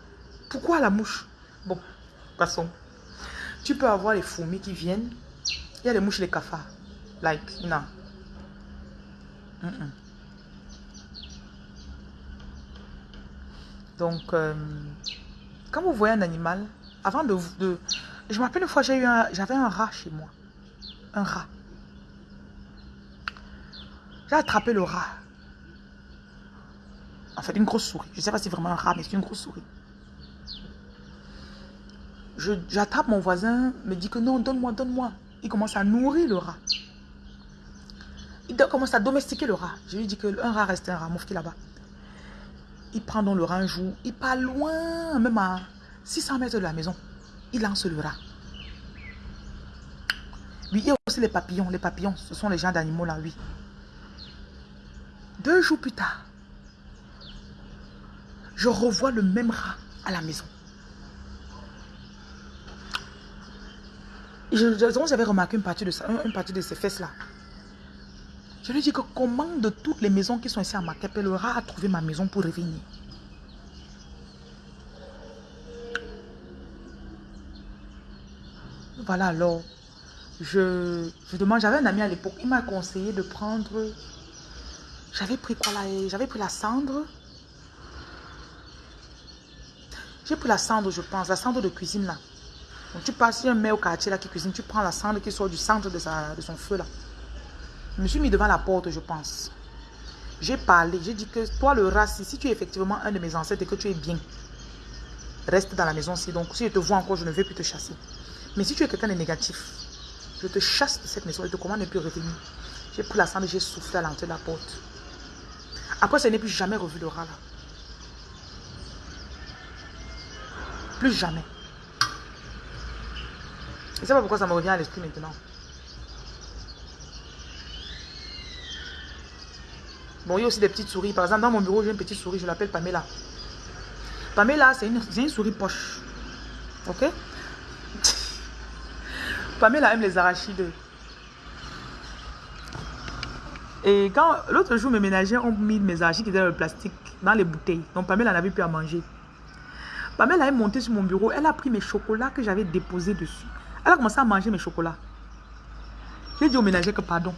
Pourquoi la mouche Bon, passons. Tu peux avoir les fourmis qui viennent. Il y a les mouches les cafards. Like, non. Donc, euh, quand vous voyez un animal, avant de... je m'appelle une fois, j'avais un rat chez moi. Un rat. J'ai attrapé le rat. En fait, une grosse souris. Je ne sais pas si c'est vraiment un rat, mais c'est une grosse souris. J'attrape mon voisin, me dit que non, donne-moi, donne-moi. Il commence à nourrir le rat. Il commence à domestiquer le rat. Je lui dis que un rat reste un rat, moufti là-bas. Il prend donc le rat un jour. Il part loin, même à 600 mètres de la maison. Il lance le rat. Oui, il y a aussi les papillons. Les papillons, ce sont les gens d'animaux là, oui. Deux jours plus tard, je revois le même rat à la maison. J'avais remarqué une partie, de ça, ses fesses là. Je lui dis que comment de toutes les maisons qui sont ici à Makepe, le rat a trouvé ma maison pour revenir? Voilà alors, je, je demande, j'avais un ami à l'époque, il m'a conseillé de prendre, j'avais pris quoi là, j'avais pris la cendre, j'ai pris la cendre je pense, la cendre de cuisine là. Donc tu passes, un mec au quartier là qui cuisine, tu prends la cendre qui sort du centre de, sa, de son feu là. Je me suis mis devant la porte, je pense. J'ai parlé, j'ai dit que toi le rat, si tu es effectivement un de mes ancêtres et que tu es bien, reste dans la maison si Donc si je te vois encore, je ne vais plus te chasser. Mais si tu es quelqu'un de négatif, je te chasse de cette maison et te commande ne plus revenir. J'ai pris la cendre j'ai soufflé à l'entrée de la porte. Après, ce n'est plus jamais revu le rat là. Plus jamais. Je ne sais pas pourquoi ça me revient à l'esprit maintenant. Bon, il y a aussi des petites souris. Par exemple, dans mon bureau, j'ai une petite souris, je l'appelle Pamela. Pamela, c'est une, une, souris poche. Ok? Pamela aime les arachides. Et quand l'autre jour, mes ménagères ont mis mes arachides qui étaient dans le plastique, dans les bouteilles. Donc Pamela n'avait plus à manger. Pamela est montée sur mon bureau. Elle a pris mes chocolats que j'avais déposés dessus. Elle a commencé à manger mes chocolats. J'ai dit aux ménagères que pardon.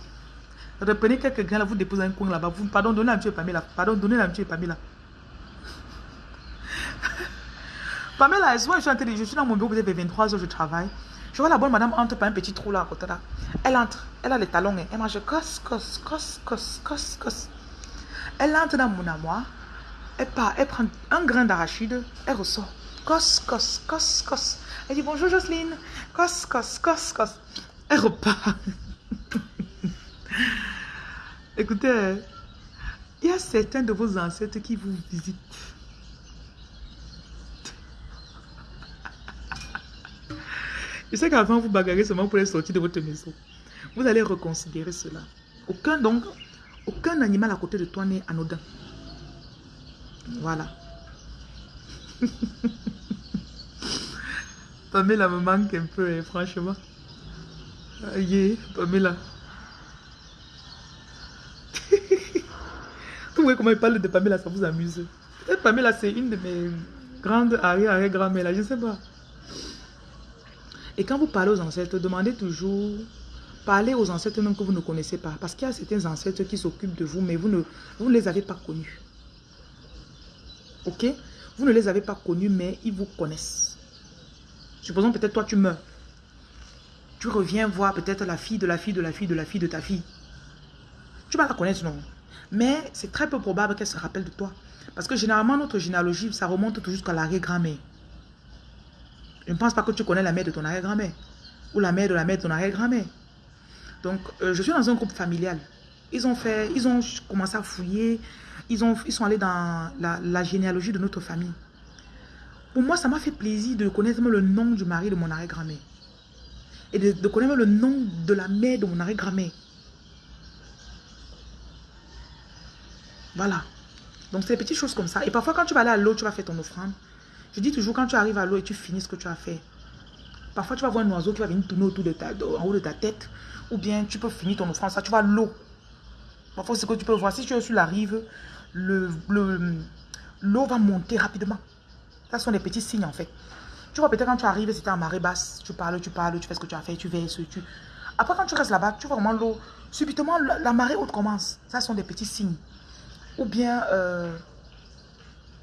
Reprenez quelques grains là, vous déposez un coin là-bas. Pardon, donnez petit Pamela. Pardon, donnez un petit Pamela. Pamela, je suis en je suis dans mon bureau, peut-être 23 heures, je travaille. Je vois la bonne madame entre par un petit trou là à côté là. Elle entre, elle a les talons, hein. elle mange cos, cos, cos, cos, cos, cos. Elle entre dans mon amour, elle part, elle prend un grain d'arachide, elle ressort. Cos, cos, cos, cos. Elle dit bonjour Jocelyne. Cos, cos, cos, cos. Elle repart. Écoutez, il y a certains de vos ancêtres qui vous visitent. Je sais qu'avant, vous bagarrez seulement pour les sortir de votre maison. Vous allez reconsidérer cela. Aucun, donc, aucun animal à côté de toi n'est anodin. Voilà. Pamela me manque un peu, franchement. Aïe, Pamela. Vous voyez comment il parle de Pamela, ça vous amuse. Et Pamela, c'est une de mes grandes arrière-arrière-grand-mères, je ne sais pas. Et quand vous parlez aux ancêtres, demandez toujours, parlez aux ancêtres même que vous ne connaissez pas. Parce qu'il y a certains ancêtres qui s'occupent de vous, mais vous ne, vous ne les avez pas connus. Ok? Vous ne les avez pas connus, mais ils vous connaissent. Supposons peut-être toi tu meurs. Tu reviens voir peut-être la fille de la fille de la fille de la fille de ta fille. Tu vas la connaître, non? Mais c'est très peu probable qu'elle se rappelle de toi. Parce que généralement, notre généalogie, ça remonte toujours jusqu'à l'arrière-grand-mère. Je ne pense pas que tu connais la mère de ton arrière-grand-mère. Ou la mère de la mère de ton arrière-grand-mère. Donc, euh, je suis dans un groupe familial. Ils ont fait, ils ont commencé à fouiller. Ils, ont, ils sont allés dans la, généalogie de notre famille. Pour moi, ça m'a fait plaisir de connaître le nom du mari de mon arrière-grand-mère. Et de, de connaître le nom de la mère de mon arrière-grand-mère. Voilà. Donc, c'est des petites choses comme ça. Et parfois, quand tu vas aller à l'eau, tu vas faire ton offrande. Je dis toujours, quand tu arrives à l'eau et tu finis ce que tu as fait, parfois, tu vas voir un oiseau qui va venir tourner autour de ta, en haut de ta tête. Ou bien, tu peux finir ton offrande. Ça, tu vois l'eau. Parfois, c'est ce que tu peux voir. Si tu es sur la rive, l'eau le, va monter rapidement. Ça sont des petits signes, en fait. Tu vois, peut-être quand tu arrives, c'était en marée basse. Tu parles, tu parles, tu fais ce que tu as fait, tu verses, tu... Après, quand tu restes là-bas, tu vois vraiment l'eau. Subitement, la, marée haute commence. Ça sont des petits signes ou bien euh,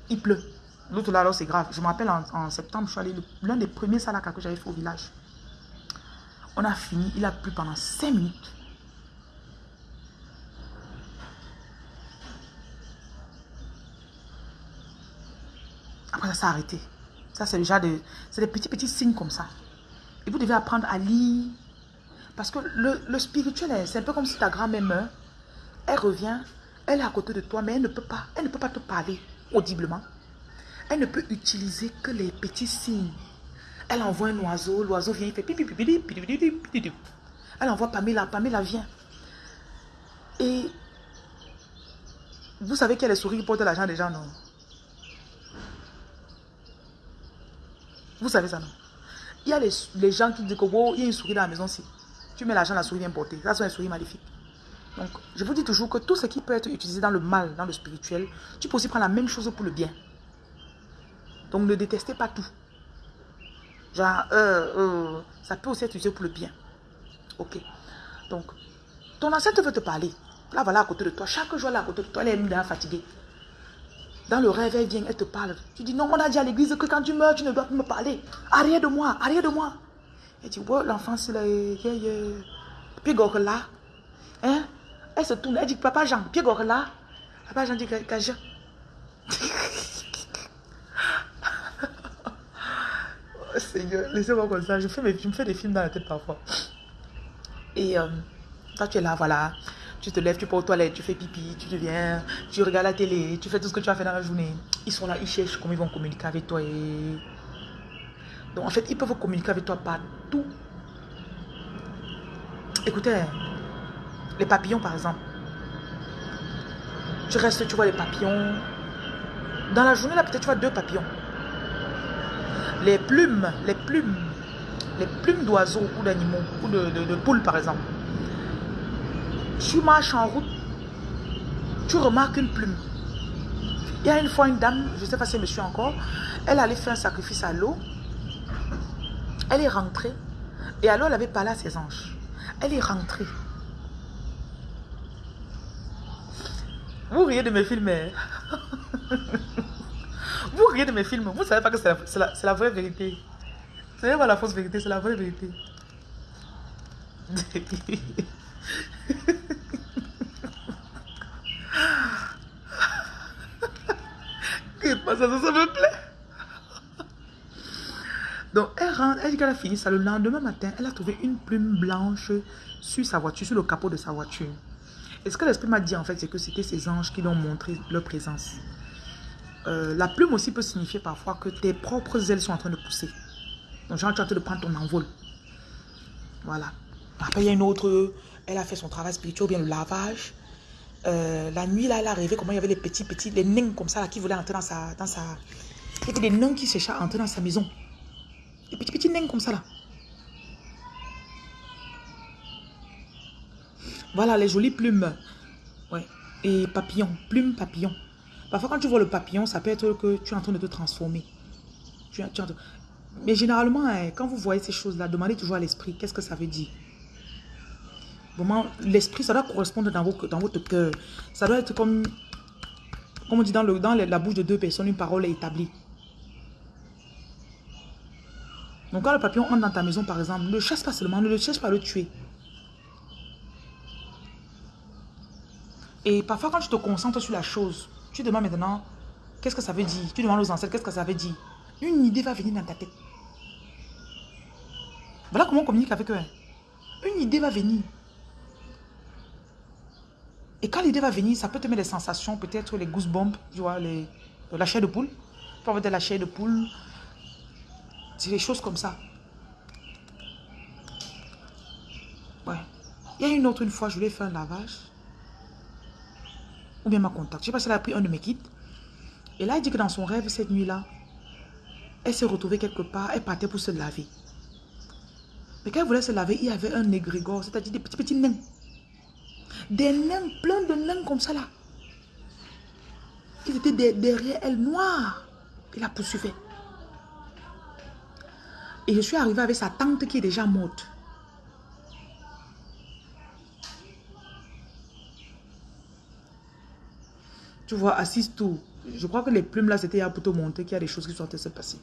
il pleut. L'autre là, alors c'est grave. Je me rappelle en, septembre, je suis allé, l'un des premiers salakas que j'avais fait au village. On a fini, il a plu pendant 5 minutes. Après, ça arrêté. Ça, c'est déjà des, des petits, petits signes comme ça. Et vous devez apprendre à lire. Parce que le, le spirituel, c'est un peu comme si ta grand-mère meurt. Elle revient, elle est à côté de toi, mais elle ne peut pas, elle ne peut pas te parler audiblement. Elle ne peut utiliser que les petits signes. Elle envoie un oiseau, l'oiseau vient, il fait pipi, pipi, pipi, Elle envoie Pamela, Pamela vient. Et vous savez a les souris qui portent l'argent des gens, non? Vous savez ça, non? Il y a les, les gens qui disent que oh, il y a une souris dans la maison, si. Tu mets l'argent, la souris vient porter. Ça, sont les souris maléfiques. Donc, je vous dis toujours que tout ce qui peut être utilisé dans le mal, dans le spirituel, tu peux aussi prendre la même chose pour le bien. Donc, ne détestez pas tout. Genre, euh, euh, ça peut aussi être utilisé pour le bien. Ok. Donc, ton ancêtre veut te parler. Là, voilà à côté de toi. Chaque jour, là à côté de toi, elle est fatiguée. Dans le rêve, elle vient, elle te parle. Tu dis, non, on a dit à l'église que quand tu meurs, tu ne dois plus me parler. Arrière de moi, arrière de moi. Elle dit, ouais, l'enfant, c'est là. Puis, là. Hein? Elle se tourne, elle dit, papa Jean, puis là. Papa Jean dit, Gaja. oh, Seigneur, laissez-moi comme ça. Je, fais mes, je me fais des films dans la tête parfois. Et euh, toi, tu es là, voilà. Tu te lèves, tu pars aux toilettes, tu fais pipi, tu deviens, tu regardes la télé, tu fais tout ce que tu as fait dans la journée. Ils sont là, ils cherchent comment ils vont communiquer avec toi. Et... Donc en fait, ils peuvent communiquer avec toi partout. Écoutez, les papillons par exemple. Tu restes, tu vois les papillons. Dans la journée, là, peut-être tu vois deux papillons. Les plumes, les plumes, les plumes d'oiseaux ou d'animaux, ou de, de poules par exemple. Tu marches en route, tu remarques une plume. Il y a une fois une dame, je ne sais pas si suit encore, elle allait faire un sacrifice à l'eau. Elle est rentrée. Et alors elle avait parlé à ses anges. Elle est rentrée. Vous riez de mes films. Hein? Vous riez de mes films. Vous ne savez pas que c'est la, la, vraie vérité. Ce n'est pas la fausse vérité, c'est la vraie vérité. ça, me plaît. Donc, elle rentre, elle dit qu'elle a fini ça. Le lendemain matin, elle a trouvé une plume blanche sur sa voiture, sur le capot de sa voiture. Et ce que l'esprit m'a dit, en fait, c'est que c'était ces anges qui lui ont montré leur présence. Euh, la plume aussi peut signifier parfois que tes propres ailes sont en train de pousser. Donc, genre, tu es en train de prendre ton envol. Voilà. Après, il y a une autre, elle a fait son travail spirituel, bien le lavage. Euh, la nuit, là, elle a rêvé comment il y avait les petits, petits, les nains comme ça, là, qui voulaient entrer dans sa... Dans sa... Des nains qui entrer dans sa maison. Des petits, petits nains comme ça, là. Voilà, les jolies plumes. Ouais. Et papillons, plumes, papillons. Parfois, quand tu vois le papillon, ça peut être que tu es en train de te transformer. Tu, tu Mais généralement, hein, quand vous voyez ces choses-là, demandez toujours à l'esprit, qu'est-ce que ça veut dire? Vraiment, l'esprit, ça doit correspondre dans, votre cœur. Ça doit être comme, comme on dit dans, le, dans la bouche de deux personnes, une parole est établie. Donc quand le papillon entre dans ta maison, par exemple, ne le chasse pas seulement, ne le cherche pas à le tuer. Et parfois, quand tu te concentres sur la chose, tu demandes maintenant, qu'est-ce que ça veut dire? Tu demandes aux ancêtres, qu'est-ce que ça veut dire? Une idée va venir dans ta tête. Voilà comment on communique avec eux. Hein. Une idée va venir. Et quand l'idée va venir, ça peut te mettre des sensations, peut-être les goosebumps, tu vois, la chair de poule. Tu peux avoir de la chair de poule. C'est des choses comme ça. Ouais. Il y a une autre, une fois, je voulais faire un lavage. Ou bien ma contact. Je sais pas si elle a pris un de mes kits. Et là, elle dit que dans son rêve, cette nuit-là, elle s'est retrouvée quelque part, elle partait pour se laver. Mais quand elle voulait se laver, il y avait un égrégore, c'est-à-dire des petits petits nains. Des nains, plein de nains comme ça là. Ils étaient derrière elle, noirs. Il la poursuivait. Et je suis arrivée avec sa tante qui est déjà morte. Tu vois, assise tout. Je crois que les plumes là, c'était pour te montrer qu'il y a des choses qui sont en train de se passer.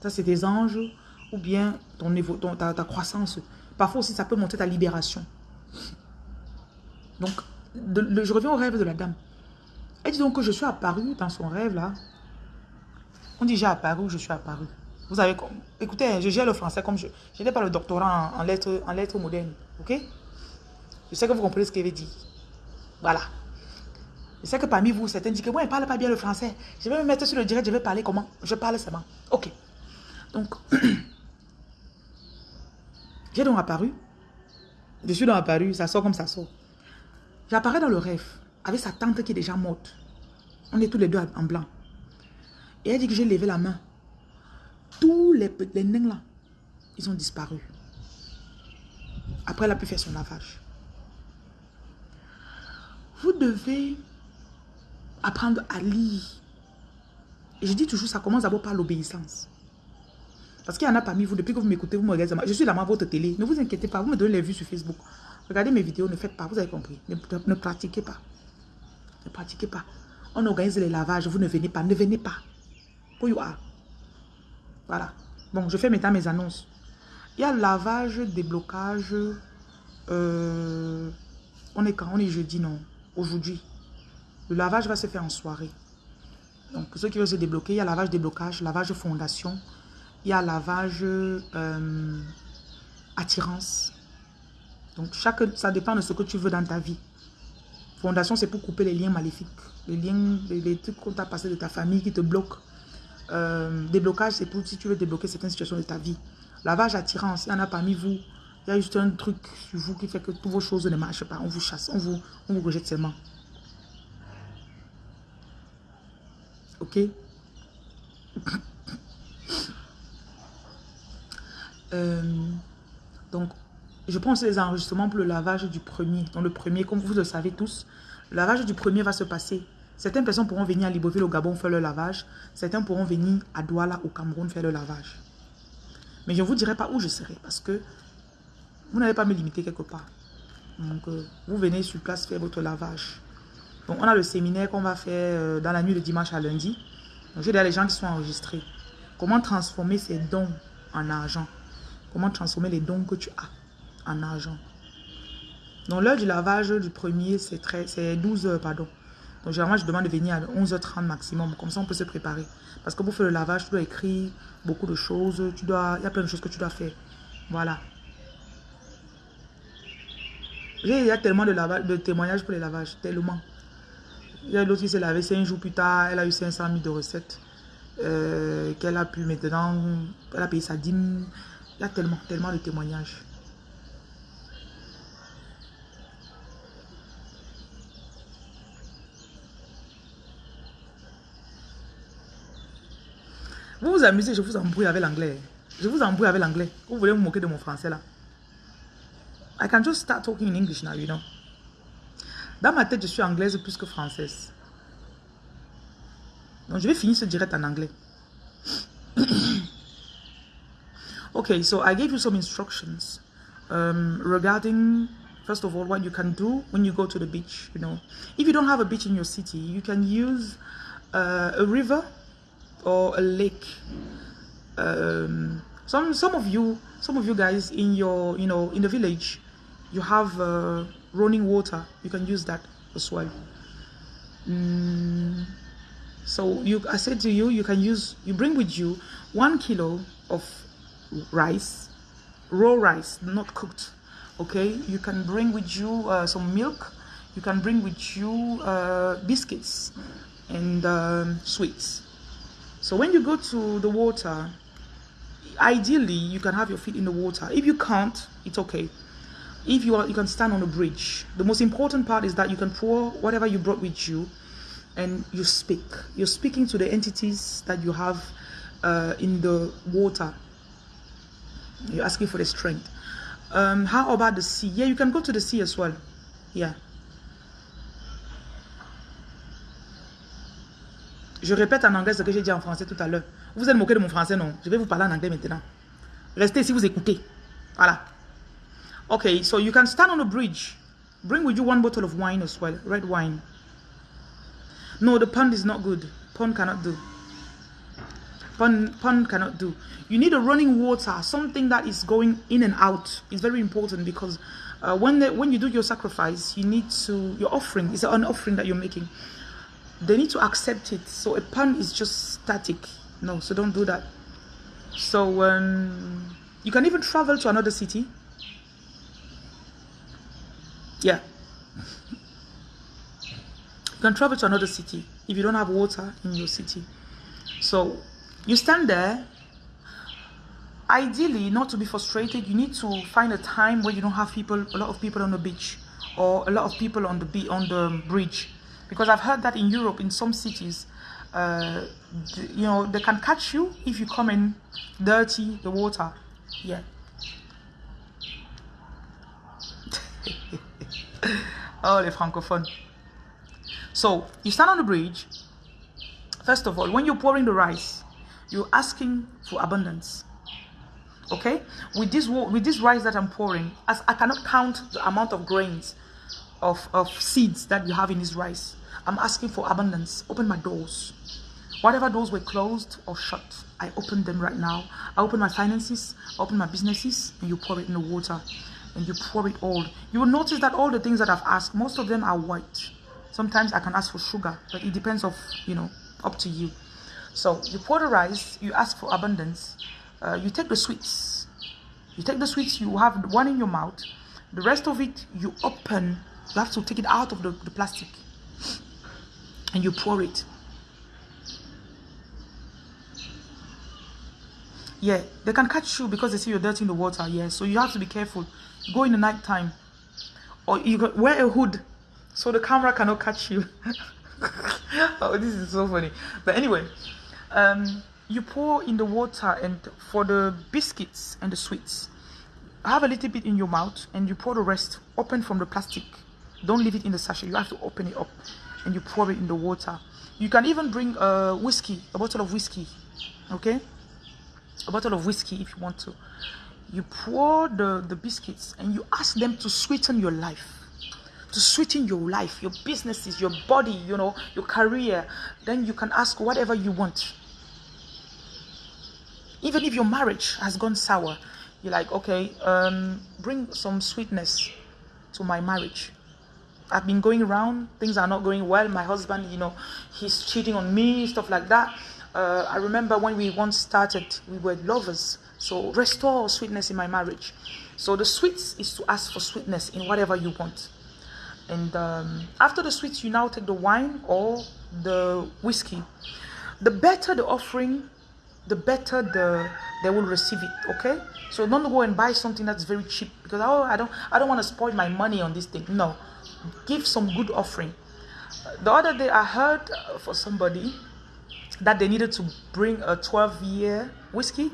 Ça, c'est des anges ou bien ton, ton ta croissance. Parfois aussi, ça peut montrer ta libération. Donc, je reviens au rêve de la dame. Elle dit donc que je suis apparu dans son rêve là. On dit j'ai apparu, je suis apparu. Vous avez... Écoutez, je gère le français comme je... Je n'ai pas le doctorat en, lettres, en modernes. Ok? Je sais que vous comprenez ce qu'elle dire. Voilà. Je sais que parmi vous, certains disent que moi, je ne parle pas bien le français. Je vais me mettre sur le direct, je vais parler comment? Je parle seulement. Ok. Donc, j'ai donc apparu. Je suis donc apparu, ça sort comme ça sort. J'apparais dans le rêve avec sa tante qui est déjà morte. On est tous les deux en blanc. Et elle dit que j'ai levé la main. Tous les, les nains là, ils ont disparu. Après, elle a pu faire son lavage. Vous devez apprendre à lire. Et je dis toujours, ça commence d'abord par l'obéissance. Parce qu'il y en a parmi vous, depuis que vous m'écoutez, vous me regardez, je suis là à votre télé. Ne vous inquiétez pas, vous me donnez les vues sur Facebook. Regardez mes vidéos, ne faites pas, vous avez compris. Ne, pratiquez pas. Ne pratiquez pas. On organise les lavages, vous ne venez pas, ne venez pas. Who you. Voilà. Bon, je fais maintenant mes annonces. Il y a lavage, déblocage. Euh, on est quand? On est jeudi, non? Aujourd'hui. Le lavage va se faire en soirée. Donc, pour ceux qui veulent se débloquer, il y a lavage, déblocage, lavage fondation. Il y a lavage euh, attirance. Donc, chaque, ça dépend de ce que tu veux dans ta vie. Fondation, c'est pour couper les liens maléfiques. Les liens, les, trucs qu'on t'a passé de ta famille qui te bloquent. Euh, déblocage, c'est pour si tu veux débloquer certaines situations de ta vie. Lavage, attirance, il y en a parmi vous. Il y a juste un truc sur vous qui fait que toutes vos choses ne marchent pas. On vous chasse, on vous, on vous rejette seulement. Ok? Euh, Donc, je pense les enregistrements pour le lavage du premier. Donc le premier, comme vous le savez tous, le lavage du premier va se passer. Certaines personnes pourront venir à Libreville au Gabon faire le lavage. Certains pourront venir à Douala au Cameroun faire le lavage. Mais je ne vous dirai pas où je serai parce que vous n'allez pas me limiter quelque part. Donc euh, vous venez sur place faire votre lavage. Donc on a le séminaire qu'on va faire euh, dans la nuit de dimanche à lundi. Donc j'ai déjà les gens qui sont enregistrés. Comment transformer ces dons en argent? Comment transformer les dons que tu as en argent. Donc l'heure du lavage du premier, c'est 12 heures, pardon. Donc généralement, je demande de venir à 11h30 maximum. Comme ça, on peut se préparer. Parce que pour faire le lavage, tu dois écrire beaucoup de choses. Tu dois, il y a plein de choses que tu dois faire. Voilà. Il y a tellement de, lavage, de témoignages pour les lavages. Tellement. Il y a l'autre qui s'est lavé 5 jours plus tard. Elle a eu 500 000 de recettes. Euh, qu'elle a pu maintenant. Elle a payé sa dîme. Il y a tellement, tellement de témoignages. Vous vous amusez, je vous embrouille avec l'anglais. Je vous embrouille avec l'anglais. Vous voulez vous moquer de mon français là. I can just start talking in English now, you know. Dans ma tête, je suis anglaise plus que française. Donc, je vais finir ce direct en anglais. okay, so I gave you some instructions um, regarding, first of all, what you can do when you go to the beach, you know. If you don't have a beach in your city, you can use uh, a river or a lake. Um, some some of you some of you guys in your you know in the village, you have uh, running water. You can use that as well. Mm, so you I said to you you can use you bring with you one kilo of rice, raw rice, not cooked. Okay, you can bring with you uh, some milk. You can bring with you uh, biscuits and um, sweets so when you go to the water, ideally you can have your feet in the water. If you can't, it's okay. If you are, you can stand on a bridge. The most important part is that you can pour whatever you brought with you and you speak. You're speaking to the entities that you have uh, in the water. You're asking for the strength. Um, how about the sea? Yeah, you can go to the sea as well. Yeah. Je répète en anglais ce que j'ai dit en français tout à l'heure. Vous êtes moqué de mon français, non? Je vais vous parler en anglais maintenant. Restez si vous écoutez. Voilà. Okay, so you can stand on a bridge. Bring with you one bottle of wine as well, red wine. No, the pond is not good. Pond cannot do. Pond, pond cannot do. You need a running water, something that is going in and out. It's very important because uh, when the, when you do your sacrifice, you need to your offering is an offering that you're making. they need to accept it. So a pun is just static. No, so don't do that. So um, you can even travel to another city. Yeah. You can travel to another city if you don't have water in your city. So you stand there. Ideally, not to be frustrated, you need to find a time where you don't have people, a lot of people on the beach or a lot of people on the be on the bridge. Because I've heard that in Europe in some cities uh, you know they can catch you if you come in dirty the water. Yeah. Oh les francophones so you stand on the bridge. First of all when you're pouring the rice you're asking for abundance okay with this with this rice that i'm pouring as i cannot count the amount of grains of, of seeds that you have in this rice. I'm asking for abundance. Open my doors. Whatever doors were closed or shut, I open them right now. I open my finances, I open my businesses, and you pour it in the water. And you pour it all. You will notice that all the things that I've asked, most of them are white. Sometimes I can ask for sugar, but it depends of, you know, up to you. So you pour the rice, you ask for abundance. Uh, you take the sweets. You take the sweets, you have one in your mouth. The rest of it, you open you have to take it out of the, the plastic and you pour it. Yeah, they can catch you because they see you're dirty in the water. Yeah, so you have to be careful. Go in the night time, or you wear a hood so the camera cannot catch you. oh, this is so funny. But anyway, um, you pour in the water and for the biscuits and the sweets, have a little bit in your mouth and you pour the rest open from the plastic don't leave it in the sachet. You have to open it up and you pour it in the water. You can even bring a whiskey, a bottle of whiskey. Okay? A bottle of whiskey if you want to. You pour the, the biscuits and you ask them to sweeten your life. To sweeten your life, your businesses, your body, you know, your career. Then you can ask whatever you want. Even if your marriage has gone sour, you're like, okay, um, bring some sweetness to my marriage I've been going around, things are not going well. My husband, you know, he's cheating on me, stuff like that. Uh, I remember when we once started, we were lovers. So restore sweetness in my marriage. So the sweets is to ask for sweetness in whatever you want. And um, after the sweets, you now take the wine or the whiskey. The better the offering, the better the they will receive it. Okay. So don't go and buy something that's very cheap because oh I don't I don't want to spoil my money on this thing. No, give some good offering. The other day I heard uh, for somebody that they needed to bring a 12 year whiskey,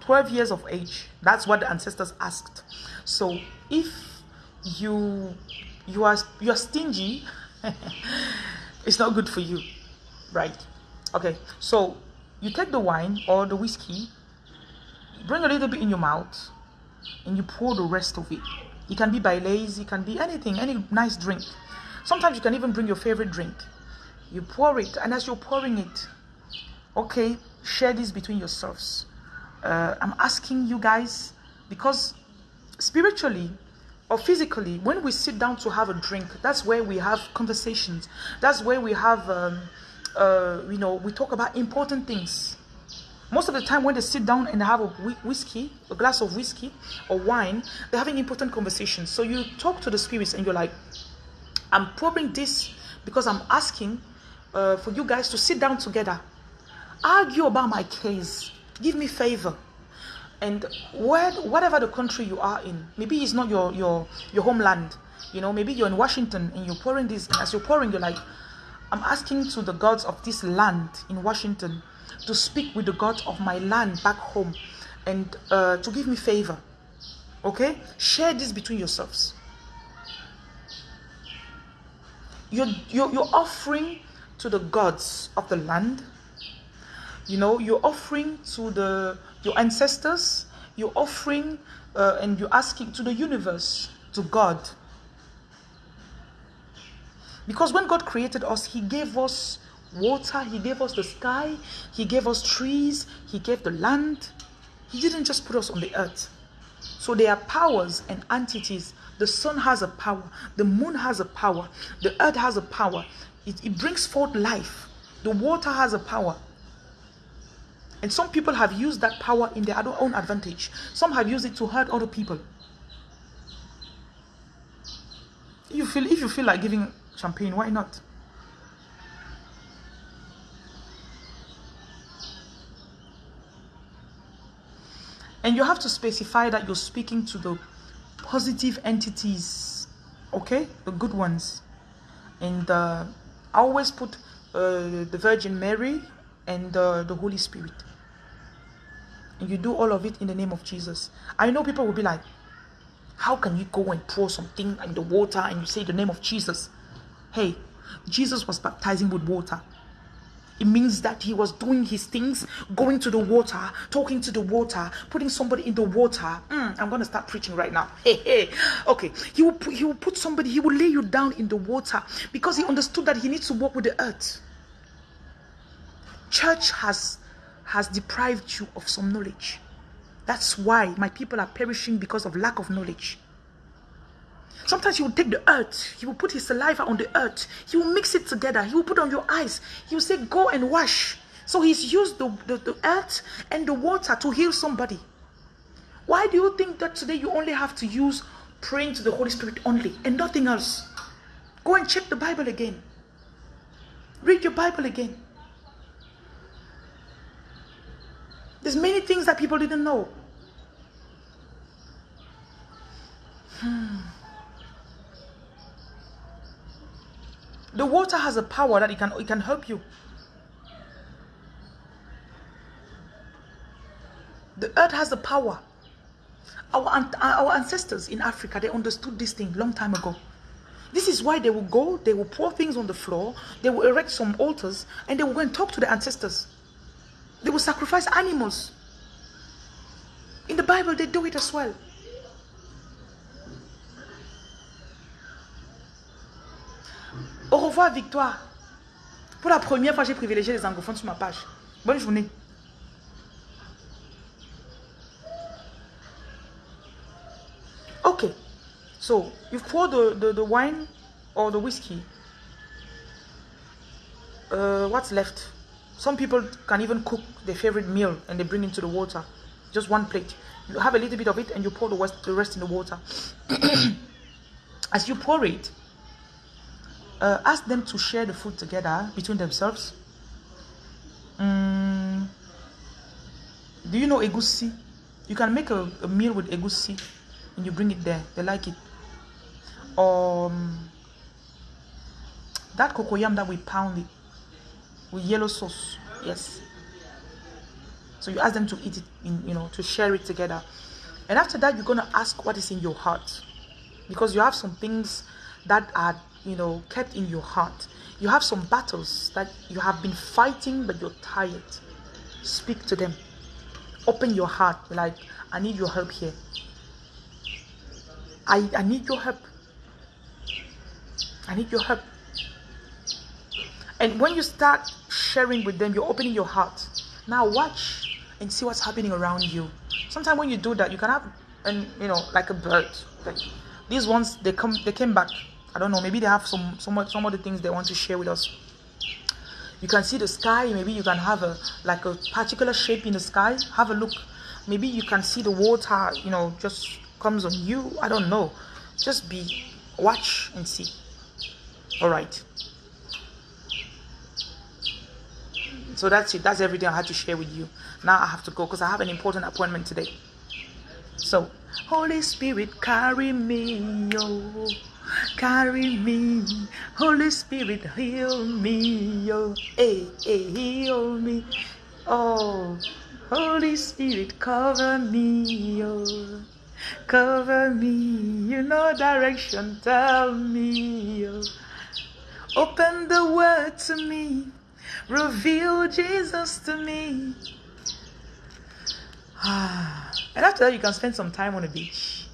12 years of age. That's what the ancestors asked. So if you you are you are stingy, it's not good for you, right? Okay, so you take the wine or the whiskey, bring a little bit in your mouth, and you pour the rest of it it can be Baileys, it can be anything, any nice drink. Sometimes you can even bring your favorite drink. You pour it, and as you're pouring it, okay, share this between yourselves. Uh, I'm asking you guys because spiritually or physically, when we sit down to have a drink, that's where we have conversations. That's where we have, um, uh, you know, we talk about important things. Most of the time, when they sit down and have a whiskey, a glass of whiskey or wine, they're having important conversations. So you talk to the spirits and you're like, I'm pouring this because I'm asking uh, for you guys to sit down together, argue about my case, give me favor. And where, whatever the country you are in, maybe it's not your, your, your homeland. You know, maybe you're in Washington and you're pouring this, as you're pouring, you're like, I'm asking to the gods of this land in Washington to speak with the God of my land back home and uh, to give me favor. Okay? Share this between yourselves. You're, you're, you're offering to the gods of the land. You know, you're offering to the your ancestors. You're offering uh, and you're asking to the universe, to God. Because when God created us, He gave us water, He gave us the sky, He gave us trees, He gave the land. He didn't just put us on the earth. So there are powers and entities. The sun has a power, the moon has a power, the earth has a power. It, it brings forth life. The water has a power. And some people have used that power in their own advantage. Some have used it to hurt other people. You feel if you feel like giving champagne, why not? And you have to specify that you're speaking to the positive entities, okay? The good ones. And uh, I always put uh, the Virgin Mary and uh, the Holy Spirit. And you do all of it in the name of Jesus. I know people will be like, how can you go and pour something in the water and you say the name of Jesus? Hey, Jesus was baptizing with water. It means that he was doing his things, going to the water, talking to the water, putting somebody in the water. Mm, I'm going to start preaching right now. Hey, hey. Okay. He will, put, he will put somebody, he will lay you down in the water because he understood that he needs to walk with the earth. Church has, has deprived you of some knowledge. That's why my people are perishing because of lack of knowledge. Sometimes he will take the earth, he will put his saliva on the earth, he will mix it together, he will put on your eyes, he will say, Go and wash. So he's used the, the, the earth and the water to heal somebody. Why do you think that today you only have to use praying to the Holy Spirit only and nothing else? Go and check the Bible again. Read your Bible again. There's many things that people didn't know. Hmm. The water has a power that it can, it can help you. The earth has the power. Our, our ancestors in Africa, they understood this thing long time ago. This is why they will go, they will pour things on the floor, they will erect some altars, and they will go and talk to the ancestors. They will sacrifice animals. In the Bible, they do it as well. Au revoir, Victoire. Pour la première fois, j'ai privilégié les anglophones sur ma page. Bonne journée. Okay. So, you pour the, the, the wine or the whiskey. Uh, what's left? Some people can even cook their favorite meal and they bring into the water. Just one plate. You have a little bit of it and you pour the rest, the rest in the water. As you pour it, uh, ask them to share the food together between themselves. Mm, do you know egusi? You can make a, a, meal with egusi and you bring it there. They like it. Um, that cocoyam that we pound it with yellow sauce. Yes. So you ask them to eat it, in, you know, to share it together. And after that, you're going to ask what is in your heart. Because you have some things that are you know, kept in your heart. You have some battles that you have been fighting, but you're tired. Speak to them. Open your heart. Like, I need your help here. I, I need your help. I need your help. And when you start sharing with them, you're opening your heart. Now watch and see what's happening around you. Sometimes when you do that, you can have, and you know, like a bird. Like these ones, they come, they came back I don't know. Maybe they have some some some of the things they want to share with us. You can see the sky. Maybe you can have a like a particular shape in the sky. Have a look. Maybe you can see the water. You know, just comes on you. I don't know. Just be watch and see. All right. So that's it. That's everything I had to share with you. Now I have to go because I have an important appointment today. So, Holy Spirit, carry me, oh. Carry me, Holy Spirit, heal me, oh, hey, hey, heal me, oh, Holy Spirit, cover me, oh, cover me, you know direction, tell me, oh, open the word to me, reveal Jesus to me. Ah, and after that, you can spend some time on the beach,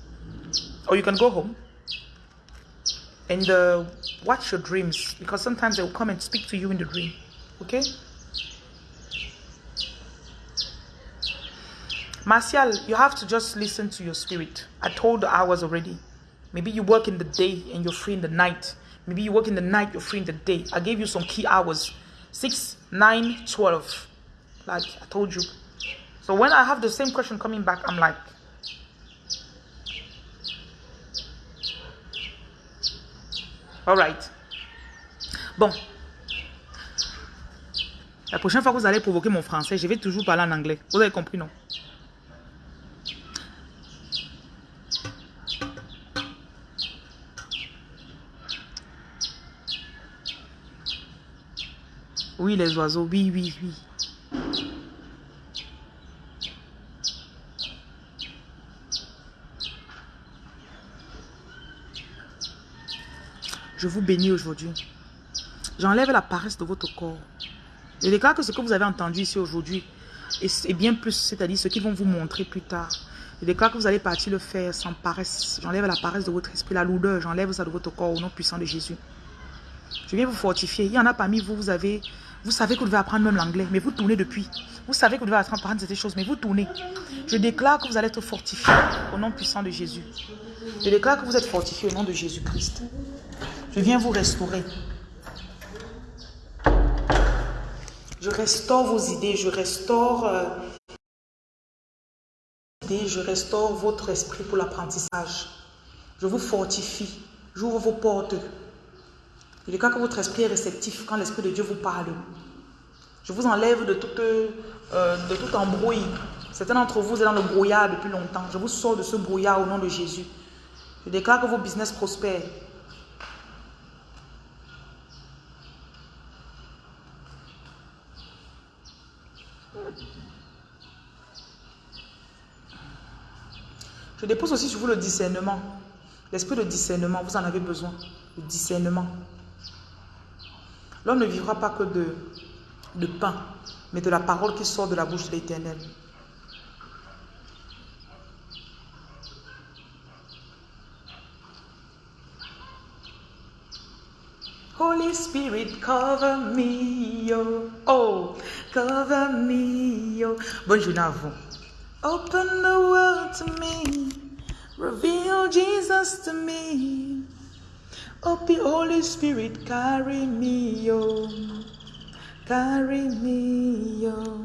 or you can go home and uh, watch your dreams because sometimes they will come and speak to you in the dream. Okay? Martial, you have to just listen to your spirit. I told the hours already. Maybe you work in the day and you're free in the night. Maybe you work in the night, you're free in the day. I gave you some key hours. 6, 9, 12. Like I told you. So when I have the same question coming back, I'm like, all right. Bon. La prochaine fois que vous allez provoquer mon français, je vais toujours parler en anglais. Vous avez compris, non? Oui, les oiseaux, oui, oui, oui. Je vous bénis aujourd'hui. J'enlève la paresse de votre corps. Je déclare que ce que vous avez entendu ici aujourd'hui est bien plus, c'est-à-dire ce qu'ils vont vous montrer plus tard. Je déclare que vous allez partir le faire sans paresse. J'enlève la paresse de votre esprit, la lourdeur. J'enlève ça de votre corps au nom puissant de Jésus. Je viens vous fortifier. Il y en a parmi vous, vous avez, vous savez que vous devez apprendre même l'anglais, mais vous tournez depuis. Vous savez que vous devez apprendre ces choses, mais vous tournez. Je déclare que vous allez être fortifié au nom puissant de Jésus. Je déclare que vous êtes fortifié au nom de Jésus-Christ. Je viens vous restaurer. Je restaure vos idées, je restaure, euh, je restaure votre esprit pour l'apprentissage. Je vous fortifie, j'ouvre vos portes. Je cas que votre esprit est réceptif quand l'Esprit de Dieu vous parle. Je vous enlève de toute, euh, de tout embrouille. Certains d'entre vous êtes dans le brouillard depuis longtemps. Je vous sors de ce brouillard au nom de Jésus. Je déclare que vos business prospèrent. Je dépose aussi sur vous le discernement. L'esprit de discernement, vous en avez besoin. Le discernement. L'homme ne vivra pas que de, de pain, mais de la parole qui sort de la bouche de l'Éternel. Holy Spirit, cover me, yo. Oh, cover me, yo. Bonne journée à vous. Open the world to me. Reveal Jesus to me. Open Holy Spirit, carry me, yo. Carry me, yo.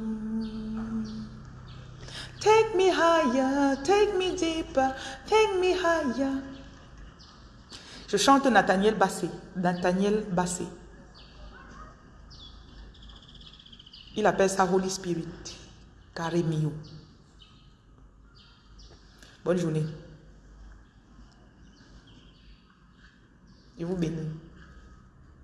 Take me higher, take me deeper, take me higher. Je chante Nathaniel Bassé. Nathaniel Bassé. Il appelle ça Holy Spirit. Karimio. Bonne journée. Je vous bénis.